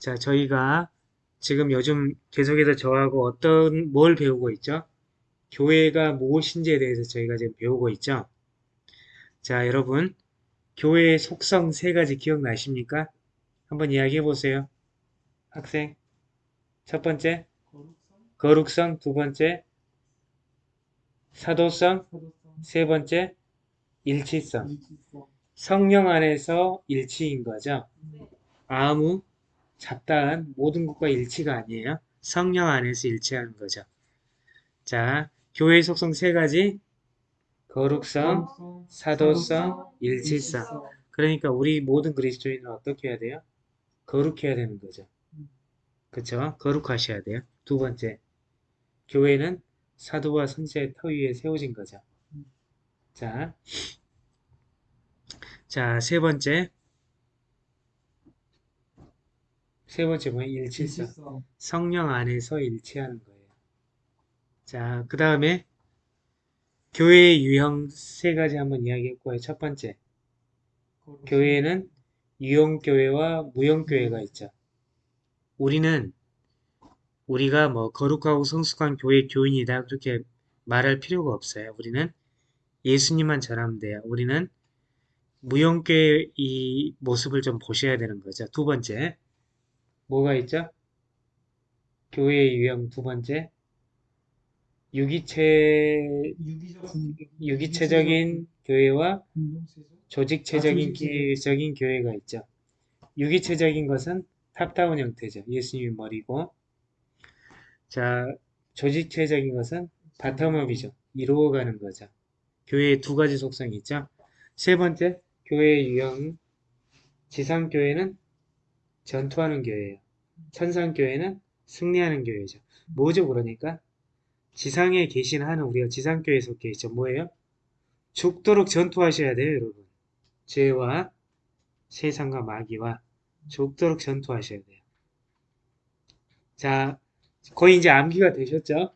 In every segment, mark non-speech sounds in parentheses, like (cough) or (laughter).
자, 저희가 지금 요즘 계속해서 저하고 어떤 뭘 배우고 있죠? 교회가 무엇인지에 대해서 저희가 지금 배우고 있죠? 자, 여러분, 교회의 속성 세 가지 기억나십니까? 한번 이야기해 보세요. 학생. 첫 번째, 거룩성. 두 번째, 사도성. 세 번째, 일치성. 성령 안에서 일치인 거죠. 아무 잡다한 모든 것과 일치가 아니에요. 성령 안에서 일치하는 거죠. 자, 교회 속성 세 가지. 거룩성, 사도성, 일치성. 그러니까 우리 모든 그리스도인은 어떻게 해야 돼요? 거룩해야 되는 거죠. 그쵸? 거룩하셔야 돼요. 두 번째, 교회는 사도와 선지자의 터 위에 세워진 거죠. 자, 자, 세 번째. 세 번째 뭐예요? 일치성. 성령 안에서 일치하는 거예요. 자, 그 다음에 교회의 유형 세 가지 한번 이야기했고요. 첫 번째, 교회에는 유형교회와 무형교회가 있죠. 우리는 우리가 뭐 거룩하고 성숙한 교회 교인이다 그렇게 말할 필요가 없어요. 우리는 예수님만 전하면 돼요. 우리는 무형교회 이 모습을 좀 보셔야 되는 거죠. 두 번째, 뭐가 있죠? 교회의 유형 두 번째, 유기체, 유기체적인 교회와 조직체적인 기적인 교회가 있죠. 유기체적인 것은 탑다운 형태죠. 예수님이 머리고. 자, 조직체적인 것은 바텀업이죠. 이루어가는 거죠. 교회의 두 가지 속성이 있죠. 세 번째, 교회의 유형. 지상교회는 전투하는 교회예요. 천상교회는 승리하는 교회죠. 뭐죠, 그러니까? 지상에 계신 한은 우리가 지상교회에 속해 있죠. 뭐예요? 죽도록 전투하셔야 돼요, 여러분. 죄와 세상과 마귀와 죽도록 전투하셔야 돼요. 자, 거의 이제 암기가 되셨죠?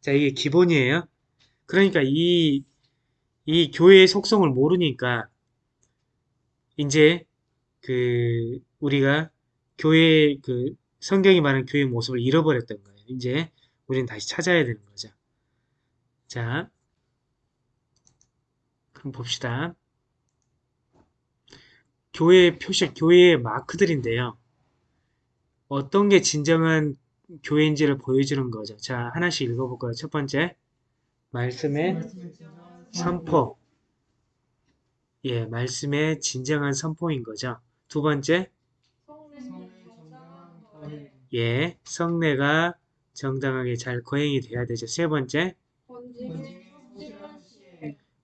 자, 이게 기본이에요. 그러니까 이, 이 교회의 속성을 모르니까 이제 그 우리가 교회 그 성경이 말하는 교회의 모습을 잃어버렸던 거예요. 이제 우리는 다시 찾아야 되는 거죠. 자, 그럼 봅시다. 교회의 표식, 교회의 마크들인데요. 어떤 게 진정한 교회인지를 보여주는 거죠. 자, 하나씩 읽어볼까요? 첫 번째, 말씀의 선포. 예, 말씀의 진정한 선포인 거죠. 두 번째, 예, 성례가 정당하게 잘 거행이 돼야 되죠. 세 번째,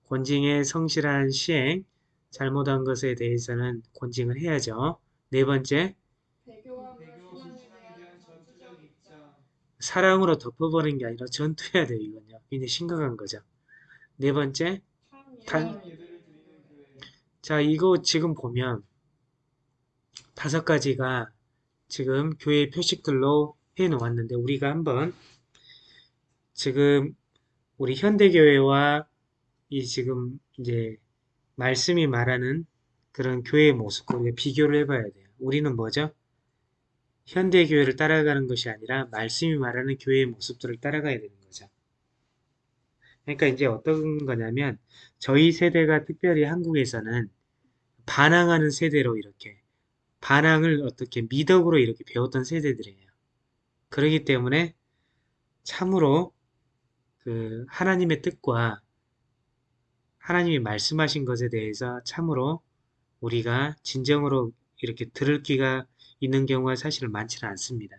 권징의 성실한 시행, 잘못한 것에 대해서는 권징을 해야죠. 네 번째, 사랑으로 덮어버리는 게 아니라 전투해야 돼요. 이건요. 굉장히 심각한 거죠. 네 번째, 단, 자, 이거 지금 보면 다섯 가지가 지금 교회 표식들로 해 놓았는데 우리가 한번 지금 우리 현대교회와 이 지금 이제 말씀이 말하는 그런 교회의 모습과 우리가 비교를 해봐야 돼요. 우리는 뭐죠? 현대교회를 따라가는 것이 아니라 말씀이 말하는 교회의 모습들을 따라가야 되는 거죠. 그러니까 이제 어떤 거냐면 저희 세대가 특별히 한국에서는 반항하는 세대로 이렇게 반항을 어떻게 미덕으로 이렇게 배웠던 세대들이에요. 그러기 때문에 참으로 그 하나님의 뜻과 하나님이 말씀하신 것에 대해서 참으로 우리가 진정으로 이렇게 들을 귀가 있는 경우가 사실 많지는 않습니다.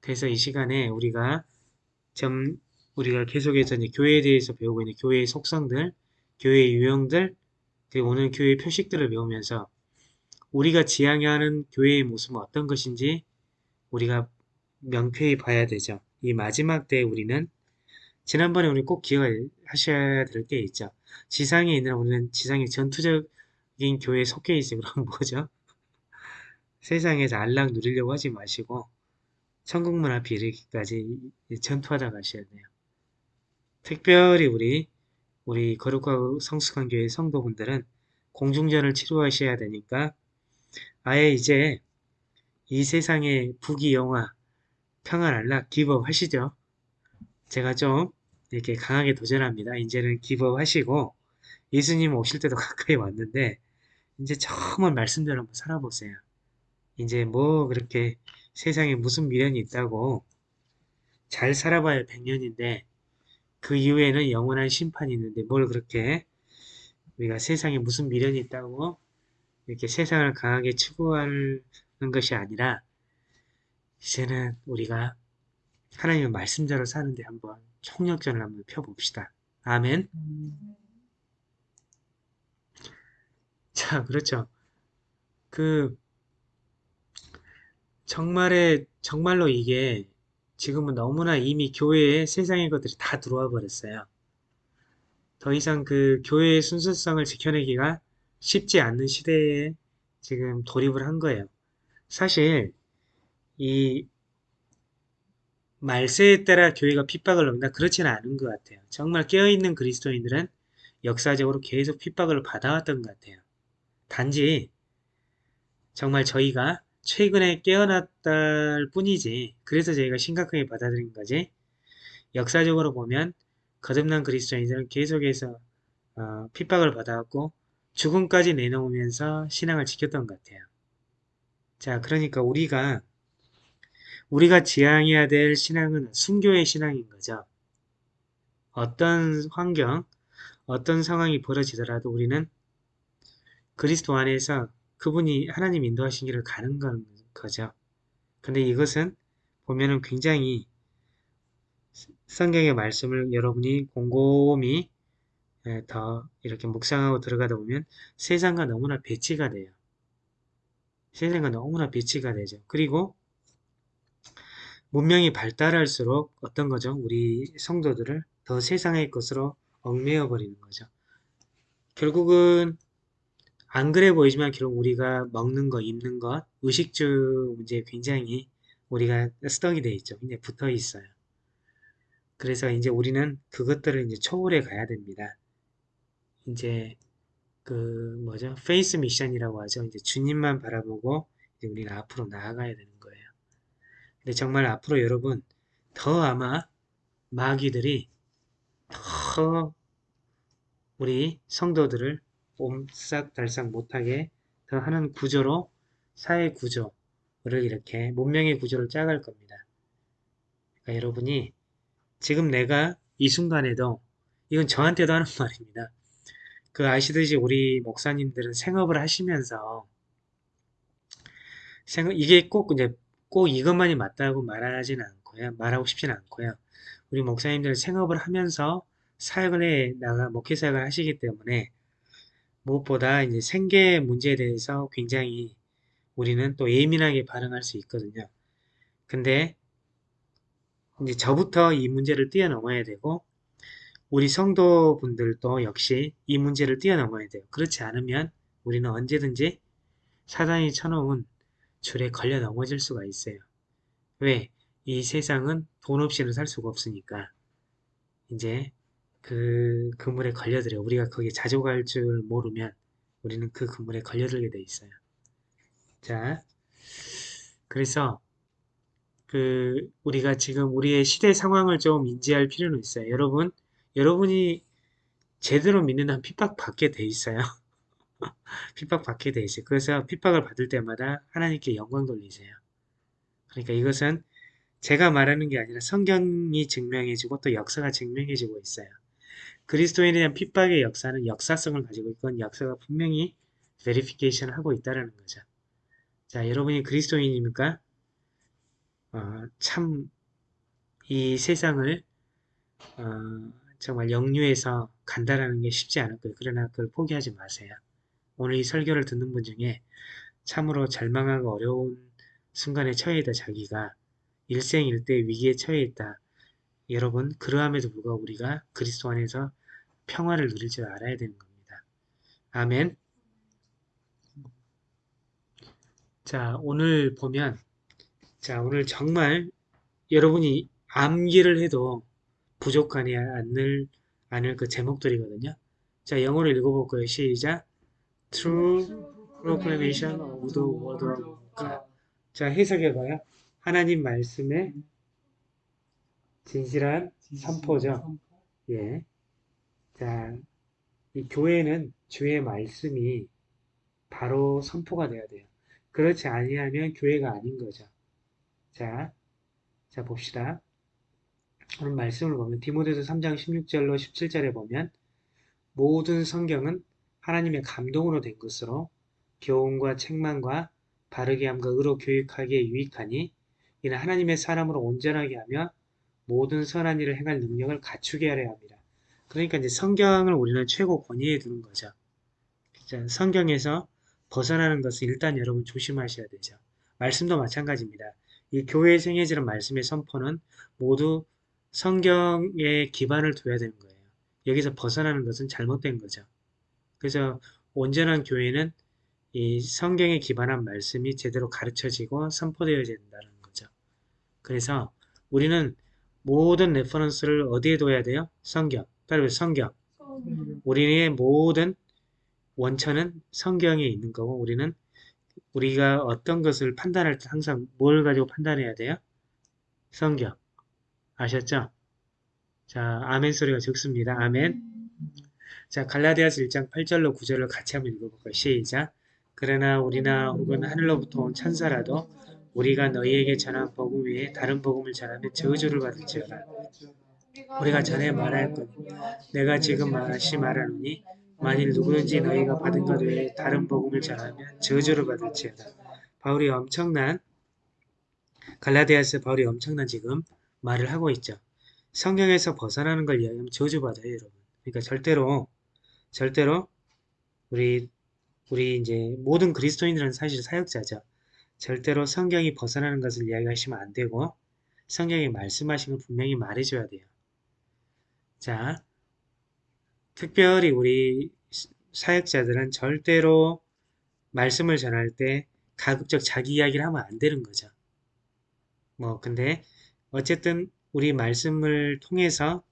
그래서 이 시간에 우리가 좀 우리가 계속해서 이제 교회에 대해서 배우고 있는 교회의 속성들, 교회의 유형들, 그리고 오늘 교회의 표식들을 배우면서 우리가 지향하는 교회의 모습은 어떤 것인지 우리가 명쾌히 봐야 되죠. 이 마지막 때에 우리는 지난번에 우리 꼭 기억하셔야 될 게 있죠. 지상에 있는 우리는 지상의 전투적인 교회에 속해 있어요. 그럼 (laughs) 뭐죠? 세상에서 안락 누리려고 하지 마시고 천국문 앞에 이르기까지 전투하다 가셔야 돼요. 특별히 우리 우리 거룩하고 성숙한 교회 성도분들은 공중전을 치루하셔야 되니까 아예 이제 이 세상의 부귀 영화, 평안 안락 기법 하시죠? 제가 좀 이렇게 강하게 도전합니다. 이제는 기법 하시고 예수님 오실 때도 (laughs) 가까이 왔는데 이제 정말 말씀대로 한번 살아보세요. 이제 뭐 그렇게 세상에 무슨 미련이 있다고 잘 살아봐야 100년인데 그 이후에는 영원한 심판이 있는데 뭘 그렇게 우리가 세상에 무슨 미련이 있다고 이렇게 세상을 강하게 추구하는 것이 아니라 이제는 우리가 하나님의 말씀대로 사는데 한번 총력전을 한번 펴봅시다. 아멘. 자, 그렇죠. 그 정말에 정말로 이게 지금은 너무나 이미 교회에 세상의 것들이 다 들어와 버렸어요. 더 이상 그 교회의 순수성을 지켜내기가 쉽지 않는 시대에 지금 돌입을 한 거예요. 사실 이 말세에 따라 교회가 핍박을 받는다 그렇지는 않은 것 같아요. 정말 깨어있는 그리스도인들은 역사적으로 계속 핍박을 받아왔던 것 같아요. 단지 정말 저희가 최근에 깨어났다 뿐이지 그래서 저희가 심각하게 받아들인 거지 역사적으로 보면 거듭난 그리스도인들은 계속해서 어, 핍박을 받아왔고 죽음까지 내놓으면서 신앙을 지켰던 것 같아요. 자 그러니까 우리가 우리가 지향해야 될 신앙은 순교의 신앙인 거죠. 어떤 환경, 어떤 상황이 벌어지더라도 우리는 그리스도 안에서 그분이 하나님 인도하신 길을 가는 건 거죠. 근데 이것은 보면은 굉장히 성경의 말씀을 여러분이 곰곰이 예, 더 이렇게 묵상하고 들어가다 보면 세상과 너무나 배치가 돼요. 세상과 너무나 배치가 되죠. 그리고 문명이 발달할수록 어떤 거죠? 우리 성도들을 더 세상의 것으로 얽매여 버리는 거죠. 결국은 안 그래 보이지만 결국 우리가 먹는 거, 입는 것, 의식주 문제에 굉장히 우리가 stuck이 돼 있죠. 이제 붙어 있어요. 그래서 이제 우리는 그것들을 이제 초월해 가야 됩니다. 이제 그 뭐죠? faith mission이라고 하죠. 이제 주님만 바라보고 이제 우리는 앞으로 나아가야 되는 거예요. 근데 정말 앞으로 여러분 더 아마 마귀들이 더 우리 성도들을 옴싹달싹 못하게 더 하는 구조로 사회 구조를 이렇게 문명의 구조를 짜갈 겁니다. 그러니까 여러분이 지금 내가 이 순간에도 이건 저한테도 하는 (laughs) 말입니다. 그 아시듯이 우리 목사님들은 생업을 하시면서 생업 이게 꼭 이제 꼭 이것만이 맞다고 말하지는 않고요. 말하고 싶지는 않고요. 우리 목사님들은 생업을 하면서 사역을 해 나가 목회 사역을 하시기 때문에 무엇보다 이제 생계 문제에 대해서 굉장히 우리는 또 예민하게 반응할 수 있거든요. 근데 이제 저부터 이 문제를 뛰어넘어야 되고 우리 성도분들도 역시 이 문제를 뛰어넘어야 돼요. 그렇지 않으면 우리는 언제든지 사단이 쳐놓은 줄에 걸려 넘어질 수가 있어요. 왜? 이 세상은 돈 없이는 살 수가 없으니까 이제 그 그물에 걸려들어 우리가 거기에 자족할 줄 모르면 우리는 그 그물에 걸려들게 돼 있어요. 자, 그래서 그 우리가 지금 우리의 시대 상황을 좀 인지할 필요는 있어요. 여러분, 여러분이 제대로 믿는 한 핍박 받게 돼 있어요. (laughs) 핍박 받게 돼 있어요. 그래서 핍박을 받을 때마다 하나님께 영광 돌리세요. 그러니까 이것은 제가 말하는 게 아니라 성경이 증명해주고 또 역사가 증명해주고 있어요. 그리스도인에 대한 핍박의 역사는 역사성을 가지고 있건 역사가 분명히 베리피케이션을 하고 있다는 거죠. 자, 여러분이 그리스도인입니까? 어, 참, 이 세상을 어, 정말 영유해서 간다라는 게 쉽지 않을 거예요. 그러나 그걸 포기하지 마세요. 오늘 이 설교를 듣는 분 중에 참으로 절망하고 어려운 순간에 처해 있다 자기가 일생일대 위기에 처해 있다. 여러분 그러함에도 불구하고 우리가 그리스도 안에서 평화를 누릴 줄 알아야 되는 겁니다. 아멘 자 오늘 보면 자 오늘 정말 여러분이 암기를 해도 부족하지 않을, 않을 그 제목들이거든요. 자 영어로 읽어볼 거예요. 시작 True proclamation of the word of God 자, 해석해봐요. 하나님 말씀의 진실한 선포죠. 예. 자, 이 교회는 주의 말씀이 바로 선포가 돼야 돼요. 그렇지 아니하면 교회가 아닌 거죠. 자, 자 봅시다. 오늘 말씀을 보면 디모데서 3장 16절로 17절에 보면 모든 성경은 하나님의 감동으로 된 것으로 교훈과 책망과 바르게 함과 의로 교육하기에 유익하니 이는 하나님의 사람으로 온전하게 하며 모든 선한 일을 행할 능력을 갖추게 하려 합니다. 그러니까 이제 성경을 우리는 최고 권위에 두는 거죠. 자, 성경에서 벗어나는 것은 일단 여러분 조심하셔야 되죠. 말씀도 마찬가지입니다. 이 교회에 생해지는 말씀의 선포는 모두 성경에 기반을 둬야 되는 거예요. 여기서 벗어나는 것은 잘못된 거죠. 그래서 온전한 교회는 이 성경에 기반한 말씀이 제대로 가르쳐지고 선포되어야 된다는 거죠. 그래서 우리는 모든 reference를 어디에 둬야 돼요? 성경. 빨리 성경. 우리의 모든 원천은 성경에 있는 거고 우리는 우리가 어떤 것을 판단할 때 항상 뭘 가지고 판단해야 돼요? 성경. 아셨죠? 자, 아멘 소리가 적습니다. 아멘. 자, 갈라디아서 1장 8절로 9절을 같이 한번 읽어볼까요? 시작. 그러나 우리나 혹은 하늘로부터 온 천사라도 우리가 너희에게 전한 복음 외에 다른 복음을 전하면 저주를 받을지어다. 우리가 전에 말할 것 내가 지금 다시 말하노니 만일 누구든지 너희가 받은 것 외에 다른 복음을 전하면 저주를 받을지어다. 바울이 엄청난 갈라디아스 바울이 엄청난 지금 말을 하고 있죠. 성경에서 벗어나는 걸 이야기하면 저주받아요, 여러분. 그러니까 절대로 절대로 우리 우리 이제 모든 그리스도인들은 사실 사역자죠. 절대로 성경이 벗어나는 것을 이야기하시면 안 되고 성경이 말씀하신 걸 분명히 말해줘야 돼요. 자, 특별히 우리 사역자들은 절대로 말씀을 전할 때 가급적 자기 이야기를 하면 안 되는 거죠. 뭐 근데 어쨌든 우리 말씀을 통해서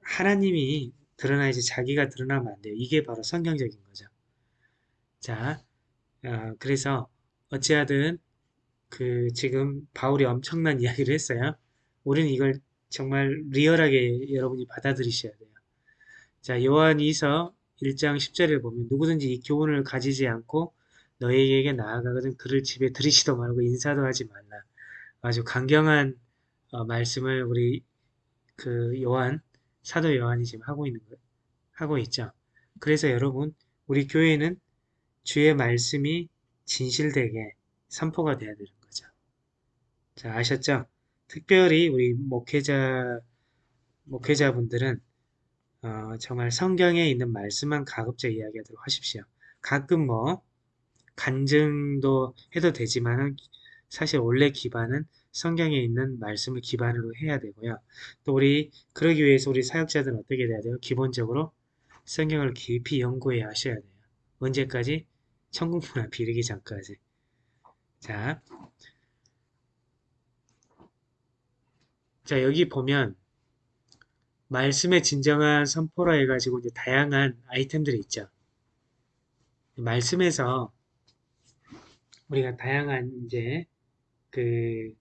하나님이 드러나야지 자기가 드러나면 안 돼요. 이게 바로 성경적인 거죠. 자, 어, 그래서 어찌하든 그 지금 바울이 엄청난 (laughs) 이야기를 했어요. 우리는 이걸 정말 리얼하게 여러분이 받아들이셔야 돼요. 자, 요한 2서 1장 10절에 보면 누구든지 이 교훈을 가지지 않고 너희에게 나아가거든 그를 집에 들이지도 말고 인사도 하지 말라. 아주 강경한 어, 말씀을 우리 그 요한 사도 요한이 지금 하고 있는 거 하고 있죠. 그래서 여러분 우리 교회는 주의 말씀이 진실되게 선포가 돼야 되는 거죠. 자 아셨죠? 특별히 우리 목회자 목회자분들은 어, 정말 성경에 있는 말씀만 가급적 이야기하도록 하십시오. 가끔 뭐 간증도 해도 되지만은 사실 원래 기반은 성경에 있는 말씀을 기반으로 해야 되고요. 또 우리 그러기 위해서 우리 사역자들은 어떻게 돼야 돼요? 기본적으로 성경을 깊이 연구해 하셔야 돼요. 언제까지? 천국문 앞에 이르기 전까지. 자, 자 여기 보면 말씀의 진정한 선포라 해가지고 이제 다양한 아이템들이 있죠. 말씀에서 우리가 다양한 이제 그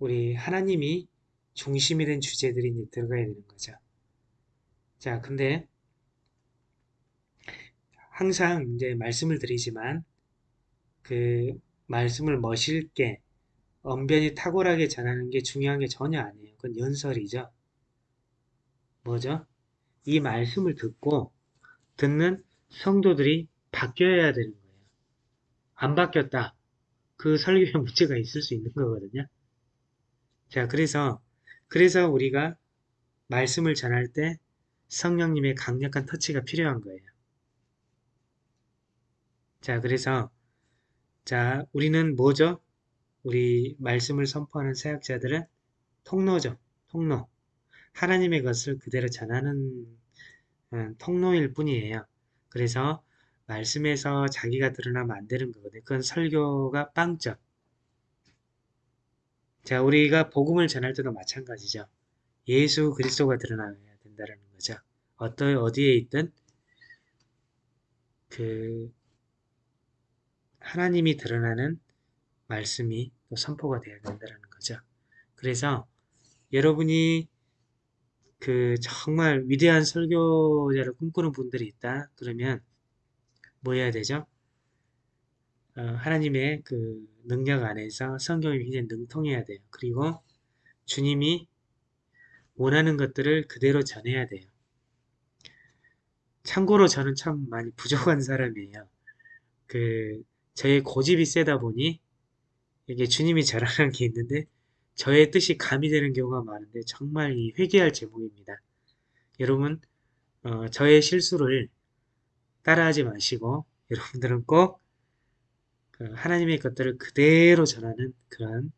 우리 하나님이 중심이 된 주제들이 이제 들어가야 되는 거죠. 자, 근데 항상 이제 말씀을 드리지만 그 말씀을 멋있게 언변이 탁월하게 전하는 게 중요한 게 전혀 아니에요. 그건 연설이죠. 뭐죠? 이 말씀을 듣고 듣는 성도들이 바뀌어야 되는 거예요. 안 바뀌었다. 그 설교에 문제가 있을 수 있는 거거든요. 자, 그래서 그래서 우리가 말씀을 전할 때 성령님의 강력한 터치가 필요한 거예요. 자, 그래서 자, 우리는 뭐죠? 우리 말씀을 선포하는 사역자들은 통로죠. 통로. 하나님의 것을 그대로 전하는 음, 통로일 뿐이에요. 그래서 말씀에서 자기가 드러나면 안 되는 거거든요. 그건 설교가 빵점. 자, 우리가 복음을 전할 때도 마찬가지죠. 예수 그리스도가 드러나야 된다는 거죠. 어떤 어디에 있든 그 하나님이 드러나는 말씀이 또 선포가 되어야 된다는 거죠. 그래서 여러분이 그 정말 위대한 설교자를 꿈꾸는 분들이 있다. 그러면 뭐 해야 되죠? 어, 하나님의 그 능력 안에서 성경이 굉장히 능통해야 돼요. 그리고 주님이 원하는 것들을 그대로 전해야 돼요. 참고로 저는 참 많이 부족한 (laughs) 사람이에요. 그 저의 고집이 세다 보니 이게 주님이 잘하는 게 있는데 저의 뜻이 가미되는 경우가 많은데 정말 이 회개할 제목입니다. 여러분 어, 저의 실수를 따라하지 마시고 (laughs) 여러분들은 꼭그 하나님의 것들을 그대로 전하는 그런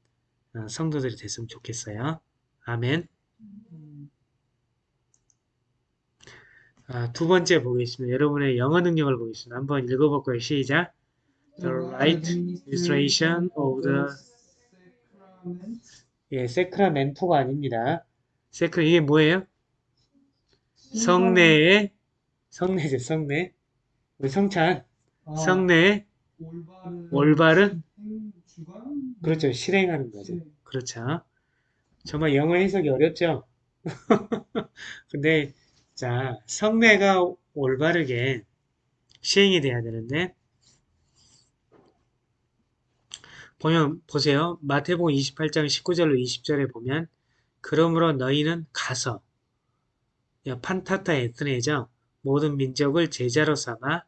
어, 성도들이 됐으면 좋겠어요. 아멘. 아, 두 번째 보겠습니다. 여러분의 영어 능력을 보겠습니다. 한번 읽어볼까요? 시작. The right illustration of the 예, 세크라멘토가 아닙니다. 세크 이게 뭐예요? 성례의 성례죠, 성례. 성찬, 아, 성례의 올바른, 올바른 행주관? 그렇죠, 실행하는 거죠. 네. 그렇죠. 정말 영어 해석이 어렵죠? (laughs) 근데 자, 성례가 올바르게 시행이 돼야 되는데 보면 보세요. 마태복음 28장 19절로 20절에 보면 그러므로 너희는 가서 야, 판타타 에트네죠. 모든 민족을 제자로 삼아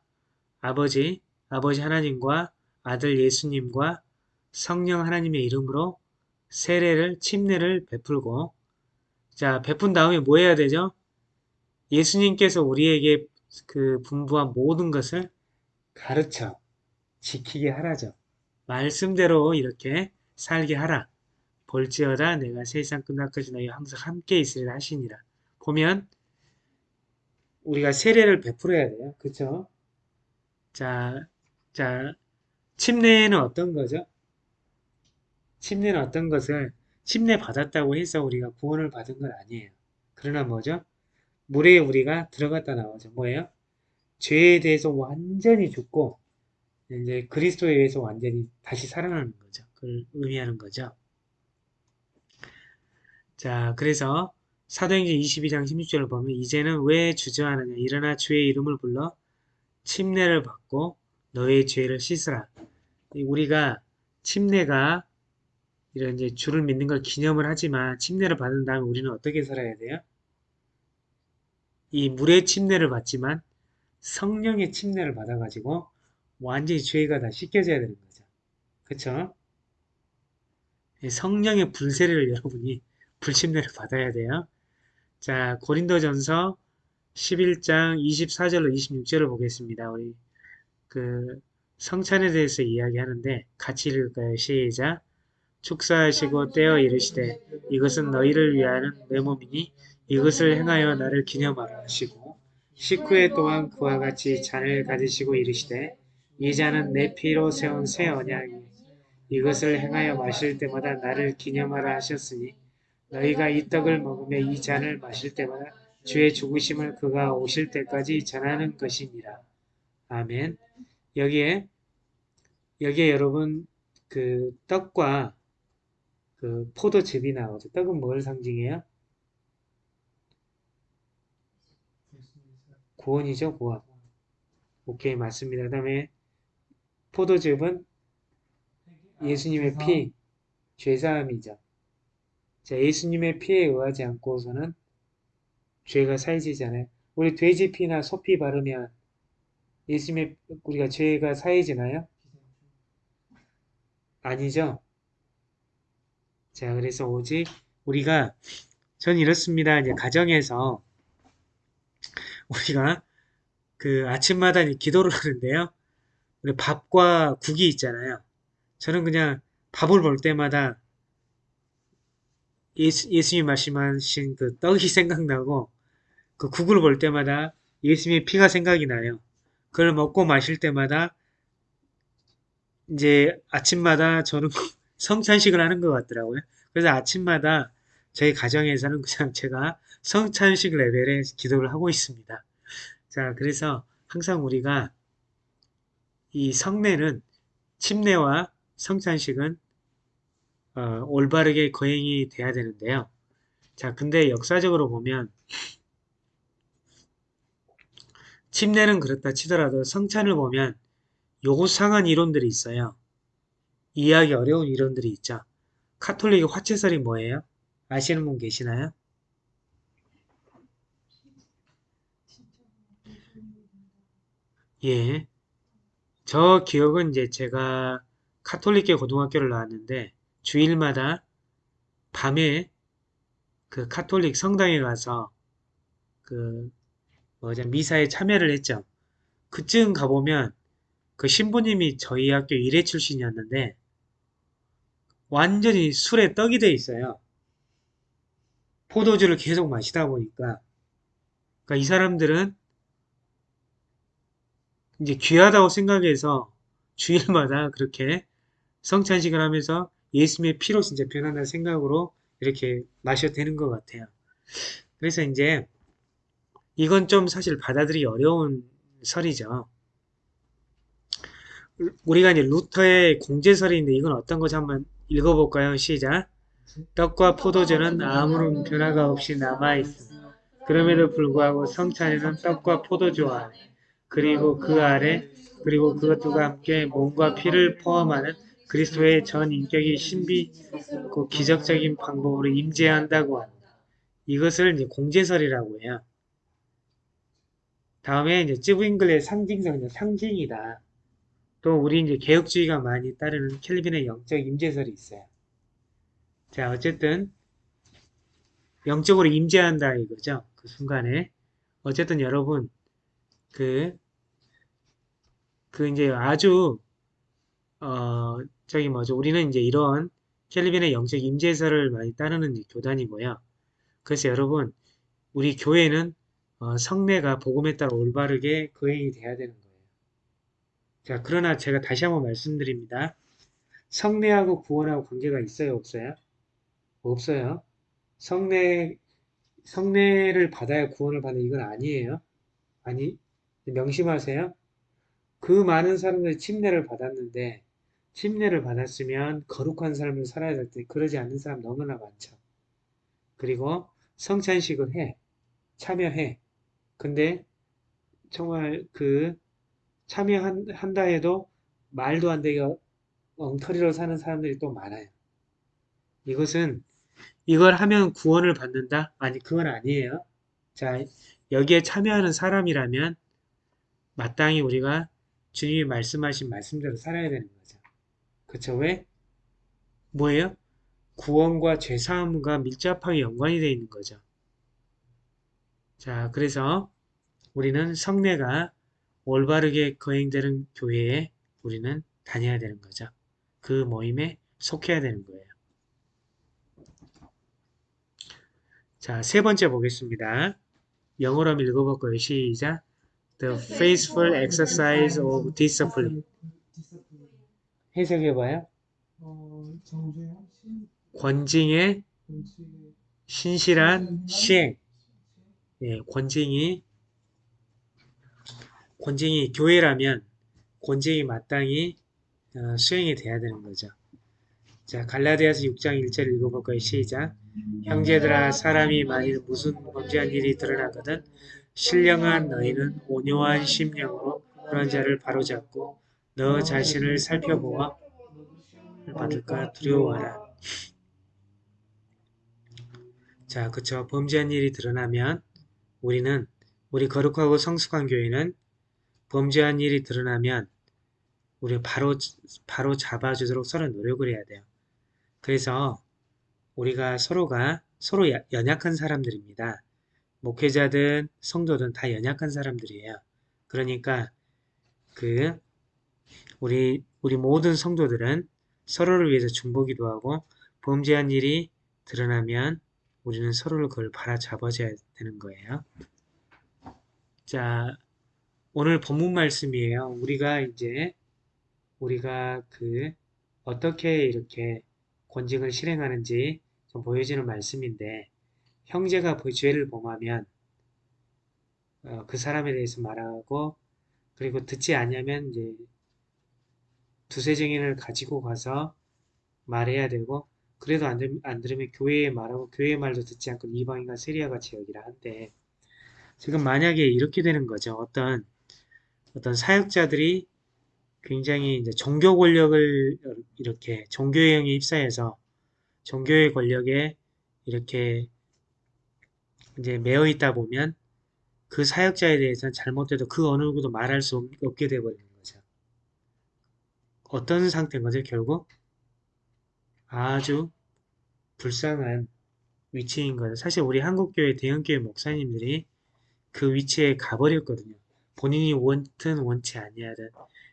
아버지 아버지 하나님과 아들 예수님과 성령 하나님의 이름으로 세례를 침례를 베풀고 자 베푼 다음에 뭐 해야 되죠? 예수님께서 우리에게 그 분부한 모든 것을 가르쳐 지키게 하라죠. 말씀대로 이렇게 살게 하라. 볼지어다 내가 세상 끝날까지 너희와 항상 함께 있으리라 하시니라. 보면 우리가 세례를 베풀어야 돼요. 그쵸? 자, 자, 침례는 어떤 거죠? 침례는 어떤 것을 침례 받았다고 해서 우리가 구원을 받은 건 아니에요. 그러나 뭐죠? 물에 우리가 들어갔다 나오죠. 뭐예요? 죄에 대해서 완전히 죽고 이제 그리스도에 의해서 완전히 다시 살아나는 거죠. 그걸 의미하는 거죠. 자, 그래서 사도행전 22장 16절을 보면 이제는 왜 주저하느냐 일어나 주의 이름을 불러 침례를 받고 너의 죄를 씻으라. 우리가 침례가 이런 이제 주를 믿는 걸 기념을 하지만 침례를 받은 다음에 우리는 어떻게 살아야 돼요? 이 물의 침례를 받지만 성령의 침례를 받아가지고 완전히 죄가 다 씻겨져야 되는 거죠. 그쵸? 성령의 불세례를 (laughs) 여러분이 불침례를 받아야 돼요. 자, 고린도전서 11장 24절로 26절을 보겠습니다. 우리 그 성찬에 대해서 이야기하는데 같이 읽을까요? 시작. 축사하시고 떼어 이르시되 이것은 너희를 위하는 내 몸이니 이것을 행하여 나를 기념하라 하시고 식후에 또한 그와 같이 잔을 가지시고 이르시되 이 잔은 내 피로 세운 새 언약이니 이것을 행하여 마실 때마다 나를 기념하라 하셨으니 너희가 이 떡을 먹으며 이 잔을 마실 때마다 주의 죽으심을 그가 오실 때까지 전하는 것이니라. 아멘. 여기에 여기에 여러분 그 떡과 그 포도즙이 나오죠. 떡은 뭘 상징해요? 구원이죠, 구원. 오케이, 맞습니다. 그 다음에 포도즙은 예수님의 피, 죄사함이죠. 자, 예수님의 피에 의하지 않고서는 죄가 사해지잖아요. 우리 돼지 피나 소피 바르면 예수님의 우리가 죄가 사해지나요? 아니죠. 자, 그래서 오직 우리가 전 이렇습니다. 이제 가정에서 우리가 그 아침마다 기도를 하는데요. 우리 밥과 국이 있잖아요. 저는 그냥 밥을 볼 때마다 예수, 예수님 말씀하신 그 떡이 (laughs) 생각나고 그 국을 볼 때마다 예수님의 피가 생각이 나요. 그걸 먹고 마실 때마다 이제 아침마다 저는 (laughs) 성찬식을 하는 것 같더라고요. 그래서 아침마다 저희 가정에서는 그냥 제가 성찬식 레벨의 기도를 하고 있습니다. 자, 그래서 항상 우리가 이 성례는 침례와 성찬식은 어, 올바르게 거행이 돼야 되는데요. 자, 근데 역사적으로 보면 침례는 그렇다 치더라도 성찬을 보면 요구상한 이론들이 있어요. 이해하기 어려운 이론들이 있죠. 카톨릭의 화채설이 뭐예요? 아시는 분 계시나요? 예. 저 기억은 이제 제가 카톨릭계 고등학교를 나왔는데 주일마다 밤에 그 카톨릭 성당에 가서 그 미사에 참여를 했죠. 그쯤 가보면 그 신부님이 저희 학교 일회 출신이었는데 완전히 술에 떡이 돼 있어요. 포도주를 계속 마시다 보니까 그러니까 이 사람들은 이제 귀하다고 생각해서 주일마다 그렇게 성찬식을 하면서 예수님의 피로 진짜 변한다는 생각으로 이렇게 마셔도 되는 것 같아요. 그래서 이제 이건 좀 사실 받아들이기 어려운 설이죠. 우리가 이제 루터의 공제설인데 이건 어떤 거지 한번 읽어볼까요? 시작. 떡과 포도주는 아무런 변화가 없이 남아있습니다. 그럼에도 불구하고 성찬에는 떡과 포도주와 그리고 그 아래 그리고 그것들과 함께 몸과 피를 포함하는 그리스도의 전 인격이 신비고 기적적인 방법으로 임재한다고 한다. 이것을 이제 공제설이라고 해요. 다음에 이제 쯔브잉글의 상징성, 상징이다. 또 우리 이제 개혁주의가 많이 따르는 켈빈의 영적 임재설이 있어요. 자, 어쨌든 영적으로 임재한다 이거죠. 그 순간에 어쨌든 여러분 그, 그 이제 아주 어 저기 뭐죠 우리는 이제 이런 켈빈의 영적 임재설을 많이 따르는 교단이고요. 그래서 여러분 우리 교회는 어, 성례가 복음에 따라 올바르게 거행이 돼야 되는 거예요. 자 그러나 제가 다시 한번 말씀드립니다. 성례하고 구원하고 관계가 있어요 없어요? 없어요. 성례 성례를 받아야 구원을 받는 이건 아니에요. 아니 명심하세요. 그 많은 사람들이 침례를 받았는데 침례를 받았으면 거룩한 삶을 살아야 될 때 그러지 않는 사람 너무나 많죠. 그리고 성찬식을 해. 참여해. 근데 정말 그 참여한다 해도 말도 안 되게 엉터리로 사는 사람들이 또 많아요. 이것은 이걸 하면 구원을 받는다? 아니 그건 아니에요. 자 여기에 참여하는 사람이라면 마땅히 우리가 주님이 말씀하신 말씀대로 살아야 되는 거죠. 그쵸? 왜? 뭐예요? 구원과 죄사함과 밀접하게 연관이 되어 있는 거죠. 자, 그래서 우리는 성례가 올바르게 거행되는 교회에 우리는 다녀야 되는 거죠. 그 모임에 속해야 되는 거예요. 자, 세 번째 보겠습니다. 영어로 한번 읽어볼 거예요. 시작. The faithful exercise of discipline. 해석해봐요. 권징의 신실한 시행. 예, 권징이 권징이 교회라면 권징이 마땅히 어, 수행이 돼야 되는 거죠. 자, 갈라디아서 6장 1절 읽어볼까요? 시작. 형제들아 사람이 만일 무슨 범죄한 일이 드러나거든 신령한 너희는 온유한 심령으로 그런 자를 바로잡고 너 자신을 살펴보아 받을까 두려워하라. 자, 그쵸. 범죄한 일이 드러나면 우리는 우리 거룩하고 성숙한 교회는 범죄한 일이 드러나면 우리 바로 바로 잡아주도록 서로 노력을 해야 돼요. 그래서 우리가 서로가 서로 연약한 사람들입니다. 목회자든 성도든 다 연약한 사람들이에요. 그러니까 그 우리 우리 모든 성도들은 서로를 위해서 중보기도 하고 범죄한 일이 드러나면 우리는 서로를 그걸 바라잡아줘야 되는 거예요. 자, 오늘 본문 말씀이에요. 우리가 이제 우리가 그 어떻게 이렇게 권징을 실행하는지 좀 보여지는 말씀인데 형제가 그 죄를 범하면 어, 그 사람에 대해서 말하고 그리고 듣지 않냐면 이제 두세 증인을 가지고 가서 말해야 되고 그래도 안, 들, 안 들으면 교회에 말하고 교회의 말도 듣지 않고 이방인과 같이 여기라 한데 지금 만약에 이렇게 되는 거죠. 어떤 어떤 사역자들이 굉장히 이제 종교 권력을 이렇게 종교의 영에 입사해서 종교의 권력에 이렇게 이제 매여 있다 보면 그 사역자에 대해서는 잘못돼도 그 어느 누구도 말할 수 없- 없게 되어버리는 거죠. 어떤 상태인 거죠, 결국? 아주 불쌍한 위치인 거죠. 사실 우리 한국교회 대형교회 목사님들이 그 위치에 가버렸거든요. 본인이 원든 원치 아니하든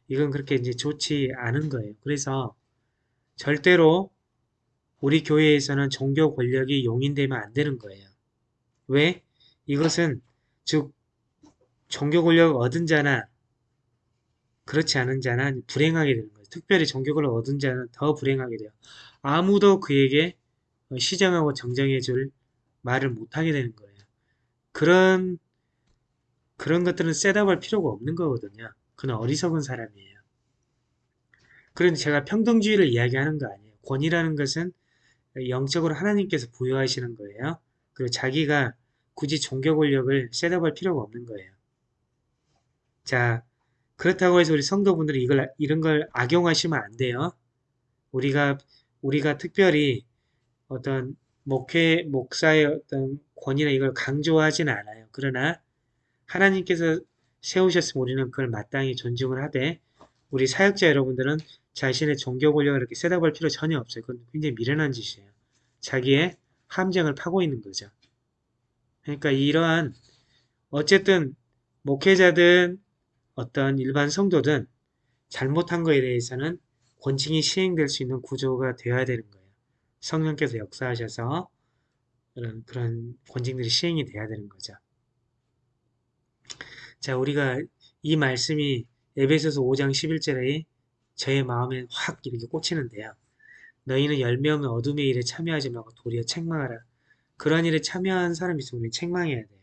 이건 그렇게 이제 좋지 않은 거예요. 그래서 절대로 우리 교회에서는 종교 권력이 용인되면 안 되는 거예요. 왜? 이것은 즉 종교 권력을 얻은 자나 그렇지 않은 자나 불행하게 되는 거예요. 특별히 종교 권력을 얻은 자는 더 불행하게 돼요. 아무도 그에게 시정하고 정정해 줄 말을 못하게 되는 거예요. 그런 그런 것들은 셋업할 필요가 없는 거거든요. 그는 어리석은 사람이에요. 그런데 제가 평등주의를 이야기하는 거 아니에요. 권위라는 것은 영적으로 하나님께서 부여하시는 거예요. 그리고 자기가 굳이 종교 권력을 셋업할 필요가 없는 거예요. 자, 그렇다고 해서 우리 성도분들이 이걸 이런 걸 악용하시면 안 돼요. 우리가 우리가 특별히 어떤 목회 목사의 어떤 권위나 이걸 강조하지는 않아요. 그러나 하나님께서 세우셨으면 우리는 그걸 마땅히 존중을 하되 우리 사역자 여러분들은 자신의 종교 권력을 이렇게 셋업할 필요 전혀 없어요. 그건 굉장히 미련한 짓이에요. 자기의 함정을 파고 있는 거죠. 그러니까 이러한 어쨌든 목회자든 어떤 일반 성도든 잘못한 거에 대해서는 권징이 시행될 수 있는 구조가 되어야 되는 거예요. 성령께서 역사하셔서 그런, 그런 권징들이 시행이 돼야 되는 거죠. 자, 우리가 이 말씀이 에베소서 5장 11절에 저의 마음에 확 이렇게 꽂히는데요. 너희는 열매 없는 어둠의 일에 참여하지 말고 도리어 책망하라. 그런 일에 참여한 사람이 있으면 책망해야 돼요.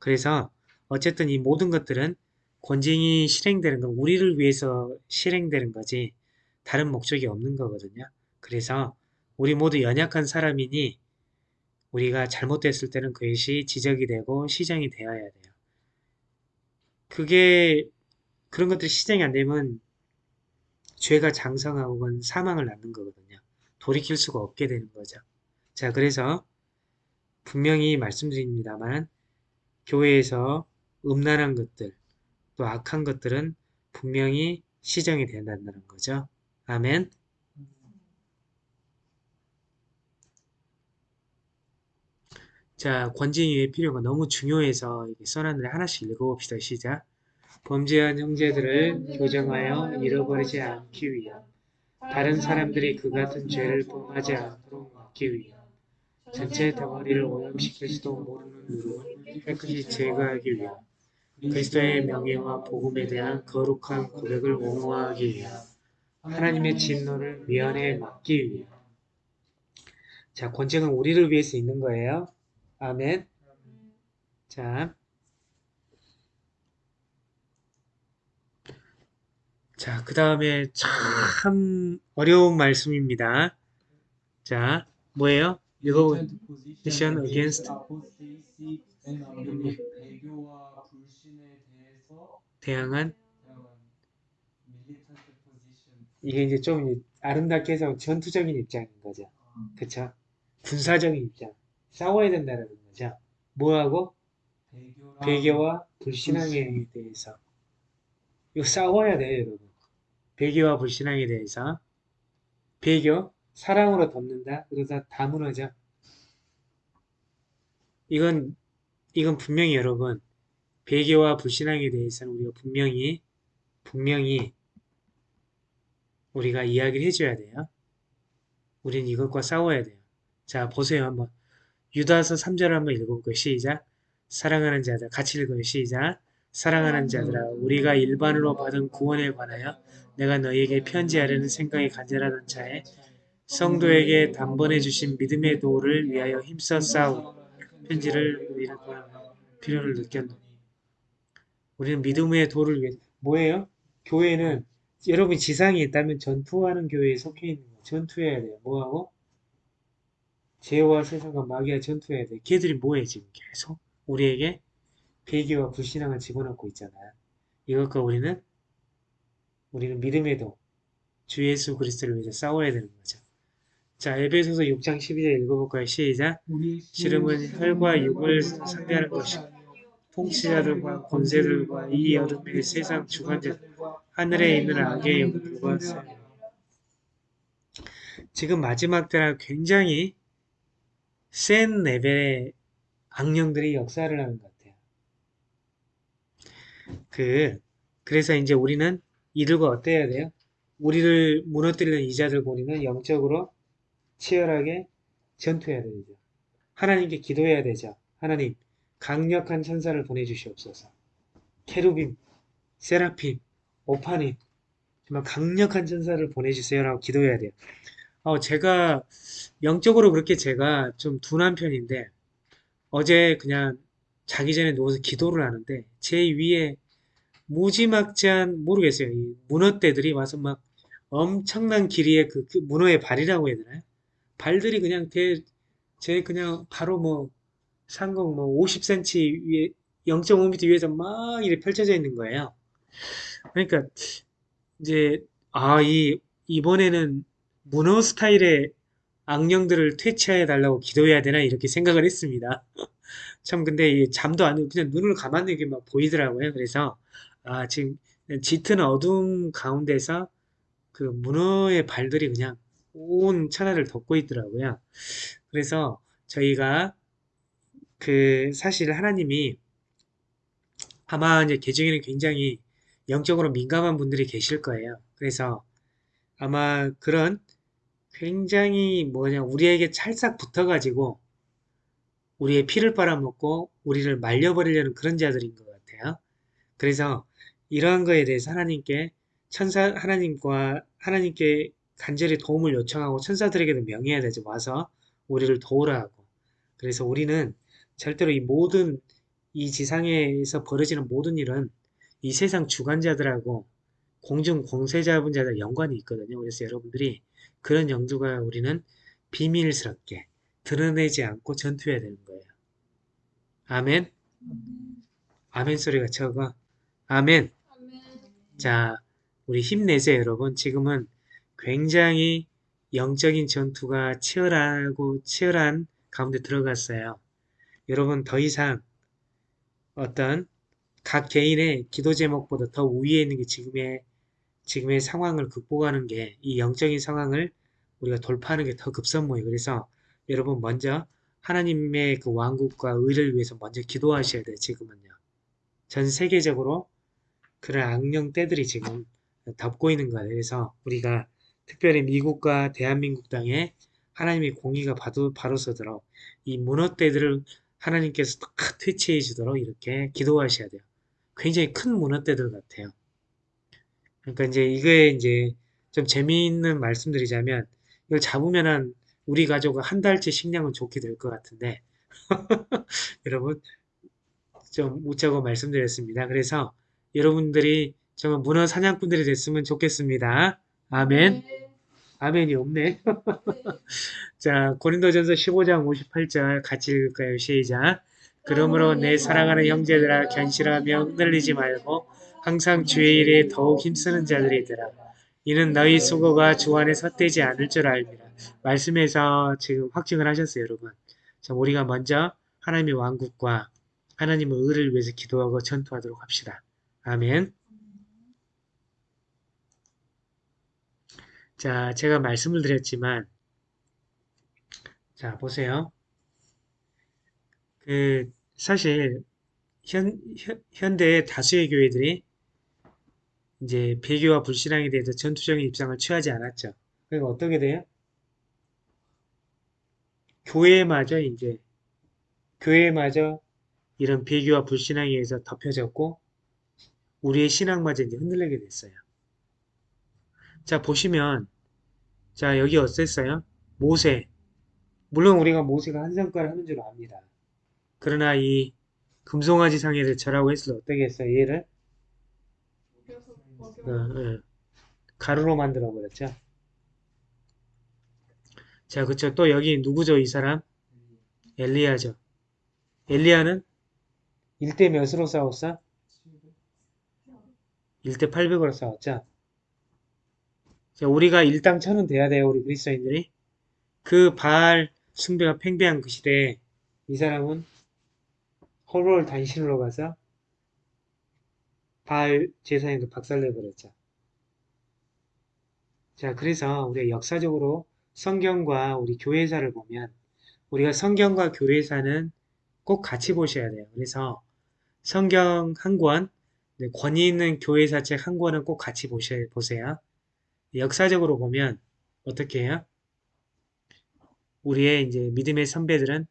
그래서 어쨌든 이 모든 것들은 권징이 실행되는 건 우리를 위해서 실행되는 거지 다른 목적이 없는 거거든요. 그래서 우리 모두 연약한 사람이니 우리가 잘못됐을 때는 그것이 지적이 되고 시정이 되어야 돼요. 그게 그런 것들이 시정이 안 되면 죄가 장성하고 사망을 낳는 거거든요. 돌이킬 수가 없게 되는 거죠. 자, 그래서 분명히 말씀드립니다만 교회에서 음란한 것들 또 악한 것들은 분명히 시정이 된다는 거죠. 아멘. 자, 권징의 필요가 너무 중요해서 써놨는데 하나씩 읽어봅시다. 시작. 범죄한 형제들을 교정하여 잃어버리지 않기 위함. 다른 사람들이 그 같은 죄를 범하지 않도록 막기 위함. 전체 덩어리를 오염시킬 수도 모르는 누름을 깨끗이 제거하기 위함. 그리스도의 명예와 복음에 대한 거룩한 고백을 옹호하기 위함. 하나님의 진노를 미연에 막기 위함. 자, 권징은 우리를 위해서 있는 거예요. 아멘. 자. 자, 그 다음에 참 어려운 말씀입니다. 자, 뭐예요? 읽어, position against 대항한 대항한 militant position. 이게 이제 좀 아름답게 해서 전투적인 입장인 거죠. 그쵸? 군사적인 입장. 싸워야 된다는 거죠. 뭐하고? 배교와 불신앙에 대해서. 이거 싸워야 돼요, 여러분. 배교와 불신앙에 대해서. 배교, 사랑으로 덮는다. 그러다 다 무너져. 이건, 이건 분명히 여러분, 배교와 불신앙에 대해서는 우리가 분명히, 분명히 우리가 이야기를 해줘야 돼요. 우린 이것과 싸워야 돼요. 자, 보세요. 한번. 유다서 3절을 한번 읽어볼게요. 시작. 사랑하는 자들, 같이 읽어요. 시작. 사랑하는 자들아, 우리가 일반으로 받은 구원에 관하여 내가 너희에게 편지하려는 생각이 간절하던 차에 성도에게 단번에 주신 믿음의 도를 위하여 힘써 싸우 편지를 필요를 느꼈노. 우리는 믿음의 도를 위해 뭐예요? 교회는 여러분 지상에 있다면 전투하는 교회에 속해 있는 거 전투해야 돼요. 뭐하고? 죄와 세상과 마귀와 전투해야 돼. 걔들이 뭐해 지금 계속 우리에게 배교와 불신앙을 집어넣고 있잖아요. 이것과 우리는 우리는 믿음에도 주 예수 그리스도를 위해서 싸워야 되는 거죠. 자, 에베소서 6장 12절 읽어볼까요? 시작. 씨름은 혈과 육을 상대하는 것이 통치자들과 권세들과 이 어둠의 세상 주관자 하늘에 있는 악의 영들과 싸워요. 지금 마지막 때라 굉장히 센 레벨의 악령들이 역사를 하는 것 같아요. 그, 그래서 이제 우리는 이들과 어때야 돼요? 우리를 무너뜨리는 이자들과 우리는 영적으로 치열하게 전투해야 되죠. 하나님께 기도해야 되죠. 하나님, 강력한 천사를 보내주시옵소서. 케루빔, 세라핌, 오파님, 정말 강력한 천사를 보내주세요라고 기도해야 돼요. 어, 제가 영적으로 그렇게 제가 좀 둔한 편인데 어제 그냥 자기 전에 누워서 기도를 하는데 제 위에 무지막지한 모르겠어요. 이 문어떼들이 와서 막 엄청난 길이의 그, 그 문어의 발이라고 해야 되나요? 발들이 그냥 대, 제 그냥 바로 뭐 상공 뭐 50cm 위에 0.5m 위에서 막 이렇게 펼쳐져 있는 거예요. 그러니까 이제 아, 이 이번에는 문어 스타일의 악령들을 퇴치해 달라고 기도해야 되나 이렇게 생각을 했습니다. (laughs) 참 근데 이 잠도 안 오고 그냥 눈을 감았는 게막 보이더라고요. 그래서 아 지금 짙은 어둠 가운데서 그 문어의 발들이 그냥 온 천하를 덮고 있더라고요. 그래서 저희가 그 사실 하나님이 아마 이제 개중에는 굉장히 영적으로 민감한 분들이 계실 거예요. 그래서 아마 그런 굉장히 뭐냐 우리에게 찰싹 붙어가지고 우리의 피를 빨아먹고 우리를 말려버리려는 그런 자들인 것 같아요. 그래서 이러한 거에 대해서 하나님께 천사 하나님과 하나님께 간절히 도움을 요청하고 천사들에게도 명해야 되죠. 와서 우리를 도우라 하고. 그래서 우리는 절대로 이 모든 이 지상에서 벌어지는 모든 일은 이 세상 주관자들하고 공중 공세 잡은 자들 연관이 있거든요. 그래서 여러분들이 그런 영도가 우리는 비밀스럽게 드러내지 않고 전투해야 되는 거예요. 아멘. 아멘 소리가 적어. 아멘. 자, 우리 힘내세요, 여러분. 지금은 굉장히 영적인 전투가 치열하고 치열한 가운데 들어갔어요. 여러분 더 이상 어떤 각 개인의 기도 제목보다 더 위에 있는 게 지금의 지금의 상황을 극복하는 게 이 영적인 상황을 우리가 돌파하는 게 더 급선무예요. 그래서 여러분 먼저 하나님의 그 왕국과 의를 위해서 먼저 기도하셔야 돼요. 지금은요. 전 세계적으로 그런 악령 때들이 지금 덮고 있는 거예요. 그래서 우리가 특별히 미국과 대한민국 땅에 하나님의 공의가 바로, 바로 서도록 이 문어떼들을 하나님께서 탁 퇴치해 주도록 이렇게 기도하셔야 돼요. 굉장히 큰 문어떼들 같아요. 그러니까 이제 이거에 이제 좀 재미있는 말씀드리자면 이걸 잡으면 한 우리 가족 한 달치 식량은 좋게 될 것 같은데 (laughs) 여러분 좀 웃자고 말씀드렸습니다. 그래서 여러분들이 정말 문어 사냥꾼들이 됐으면 좋겠습니다. 아멘. 아멘이 없네. (laughs) 자, 고린도전서 15장 58절 같이 읽을까요? 시작. 그러므로 내 사랑하는 형제들아 견실하며 흔들리지 말고 항상 주의 일에 더욱 힘쓰는 자들이더라. 이는 너희 수고가 주 안에 헛되지 않을 줄 알미라. 말씀에서 지금 확증을 하셨어요, 여러분. 자, 우리가 먼저 하나님의 왕국과 하나님의 의를 위해서 기도하고 전투하도록 합시다. 아멘. 자, 제가 말씀을 드렸지만, 자, 보세요. 그, 사실, 현, 현, 현대 다수의 교회들이 이제 배교와 불신앙에 대해서 전투적인 입장을 취하지 않았죠. 그러니까 어떻게 돼요? 교회마저 이제, 교회마저 이런 배교와 불신앙에 의해서 덮여졌고, 우리의 신앙마저 이제 흔들리게 됐어요. 자, 보시면, 자, 여기 어땠어요? 모세. 물론 우리가 모세가 한 성과를 하는 줄 압니다. 그러나 이 금송아지 상에를 절하고 했을 때 어떻게 했어요? 얘를? 어, 어. 가루로 만들어 버렸죠. 자, 그쵸. 또 여기 누구죠, 이 사람? 엘리야죠. 엘리야는 1대 몇으로 싸웠어? 1대 800으로 싸웠죠. 자, 우리가 일당 천은 돼야 돼요, 우리 그리스도인들이. 그 바알 숭배가 팽배한 그 시대에 이 사람은 홀로를 단신으로 가서 바알 제사장도 박살내버렸죠. 자, 그래서 우리가 역사적으로 성경과 우리 교회사를 보면 우리가 성경과 교회사는 꼭 같이 보셔야 돼요. 그래서 성경 한 권, 네, 권위 있는 교회사 책 한 권은 꼭 같이 보셔야, 보세요. 역사적으로 보면 어떻게 해요? 우리의 이제 믿음의 선배들은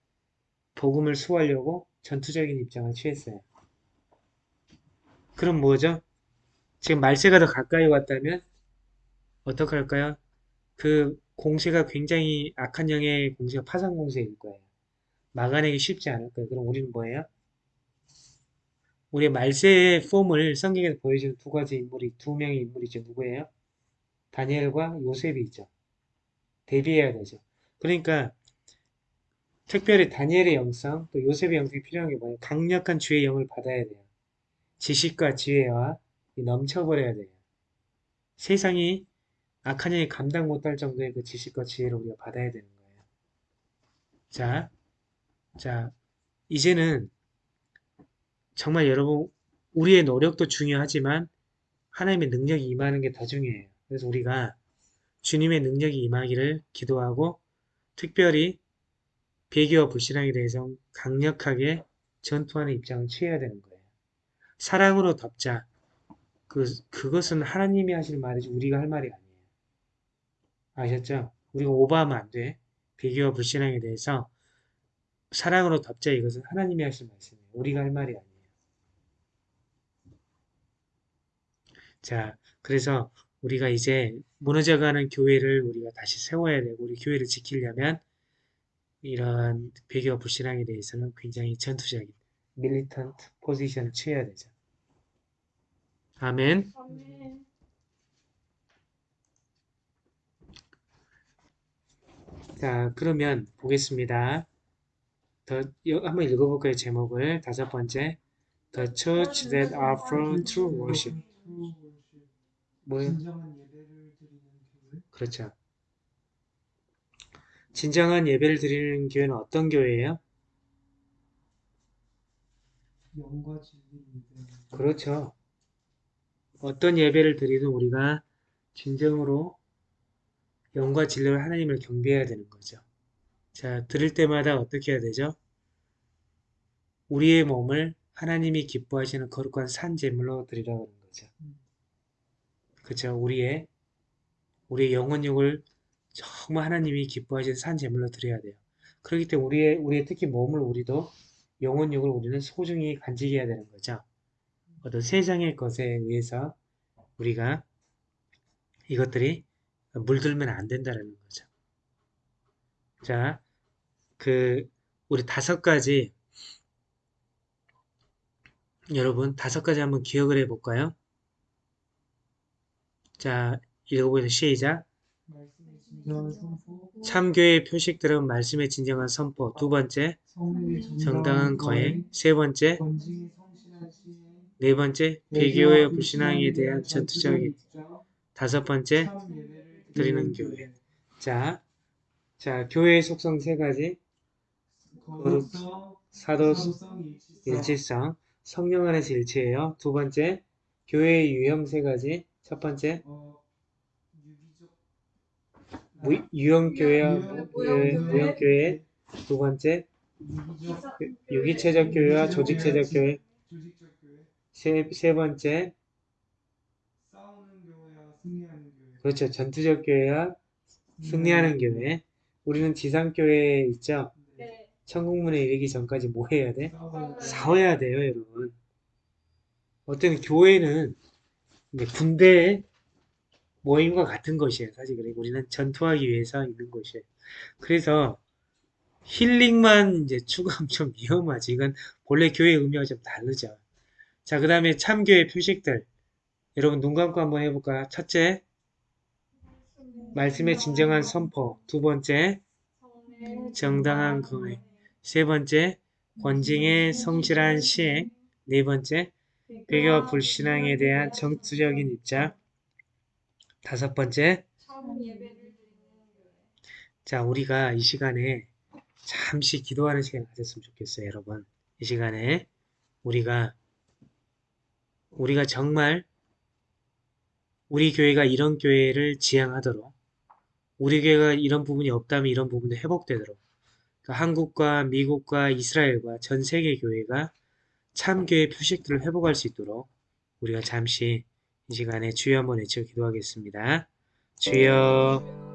복음을 수호하려고 전투적인 입장을 취했어요. 그럼 뭐죠? 지금 말세가 더 가까이 왔다면 어떻게 할까요? 그 공세가 굉장히 악한 영의 공세가 파산 공세일 거예요. 막아내기 쉽지 않을 거예요. 그럼 우리는 뭐예요? 우리의 말세의 폼을 성경에서 보여주는 두 가지 인물이, 두 명의 인물이죠. 누구예요? 다니엘과 요셉이죠. 대비해야 되죠. 그러니까 특별히 다니엘의 영성, 또 요셉의 영성이 필요한 게 뭐예요? 강력한 주의 영을 받아야 돼요. 지식과 지혜와 넘쳐버려야 돼요. 세상이 악한 영이 감당 못할 정도의 그 지식과 지혜를 우리가 받아야 되는 거예요. 자, 자, 이제는 정말 여러분, 우리의 노력도 중요하지만 하나님의 능력이 임하는 게 더 중요해요. 그래서 우리가 주님의 능력이 임하기를 기도하고 특별히 배교와 불신앙에 대해서 강력하게 전투하는 입장을 취해야 되는 거예요. 사랑으로 덮자. 그, 그것은 하나님이 하실 말이지 우리가 할 말이 아니에요. 아셨죠? 우리가 오버하면 안 돼. 배교와 불신앙에 대해서 사랑으로 덮자 이것은 하나님이 하실 말씀이에요. 우리가 할 말이 아니에요. 자, 그래서 우리가 이제 무너져가는 교회를 우리가 다시 세워야 되고 우리 교회를 지키려면 이런 배교와 불신앙에 대해서는 굉장히 전투적인 밀리턴트 포지션을 취해야 되죠. 아멘. 아멘. 자, 그러면 보겠습니다. 더 여- 한번 읽어볼까요? 제목을 다섯 번째 The Church That Offer True Worship. 뭐예요? 진정한 예배를 드리는 교회. 그렇죠. 진정한 예배를 드리는 교회는 어떤 교회예요? 영과 진리 예배. 그렇죠. 어떤 예배를 드리든 우리가 진정으로 영과 진리로 하나님을 경배해야 되는 거죠. 자, 드릴 때마다 어떻게 해야 되죠? 우리의 몸을 하나님이 기뻐하시는 거룩한 산 제물로 드리라고 하는 거죠. 그렇죠. 우리의 우리의 영혼육을 정말 하나님이 기뻐하시는 산 제물로 드려야 돼요. 그렇기 때문에 우리의 우리의 특히 몸을 우리도 영혼육을 우리는 소중히 간직해야 되는 거죠. 어떤 세상의 것에 의해서 우리가 이것들이 물들면 안 된다는 거죠. 자, 그 우리 다섯 가지 여러분 다섯 가지 한번 기억을 해볼까요? 자, 읽어보세요. 시작. 참교의 표식들은 말씀의 진정한 선포. 두 번째, 정당한 거행. 세 번째. 네 번째, 배교의 불신앙에 대한 전투적인. 다섯 번째, 드리는 교회. 자, 자, 교회의 속성 세 가지. 사도성, 일치성. 일치성, 성령 안에서 일치해요. 두 번째, 교회의 유형 세 가지. 첫 번째, 어, 유기적 무, 유형교회와 유형- 무- 예, 무형교회. 두 번째, 유기적 유기체적 교회와 조직체적 교회. 세, 세 번째. 그렇죠. 전투적 교회와 승리하는 교회. 우리는 지상교회에 있죠. 네. 천국문에 이르기 전까지 뭐 해야 돼? 싸워야 돼. 싸워야 돼요, 여러분. 어떤 교회는 군대의 모임과 같은 것이에요. 사실 그리고 우리는 전투하기 위해서 있는 것이에요. 그래서 힐링만 이제 추구하면 좀 위험하지. 이건 본래 교회의 의미와 좀 다르죠. 자, 그 다음에 참교회 표식들. 여러분 눈 감고 한번 해볼까요? 첫째, 말씀의 진정한 선포. 두 번째, 정당한 금액. 세 번째, 권징의 성실한 시행. 네 번째, 배교와 불신앙에 대한 정치적인 입장. 다섯 번째, 자, 우리가 이 시간에 잠시 기도하는 시간 가졌으면 좋겠어요, 여러분. 이 시간에 우리가 우리가 정말 우리 교회가 이런 교회를 지향하도록 우리 교회가 이런 부분이 없다면 이런 부분도 회복되도록 그러니까 한국과 미국과 이스라엘과 전 세계 교회가 참교회 표식들을 회복할 수 있도록 우리가 잠시 이 시간에 주여 한번 외쳐 기도하겠습니다. 주여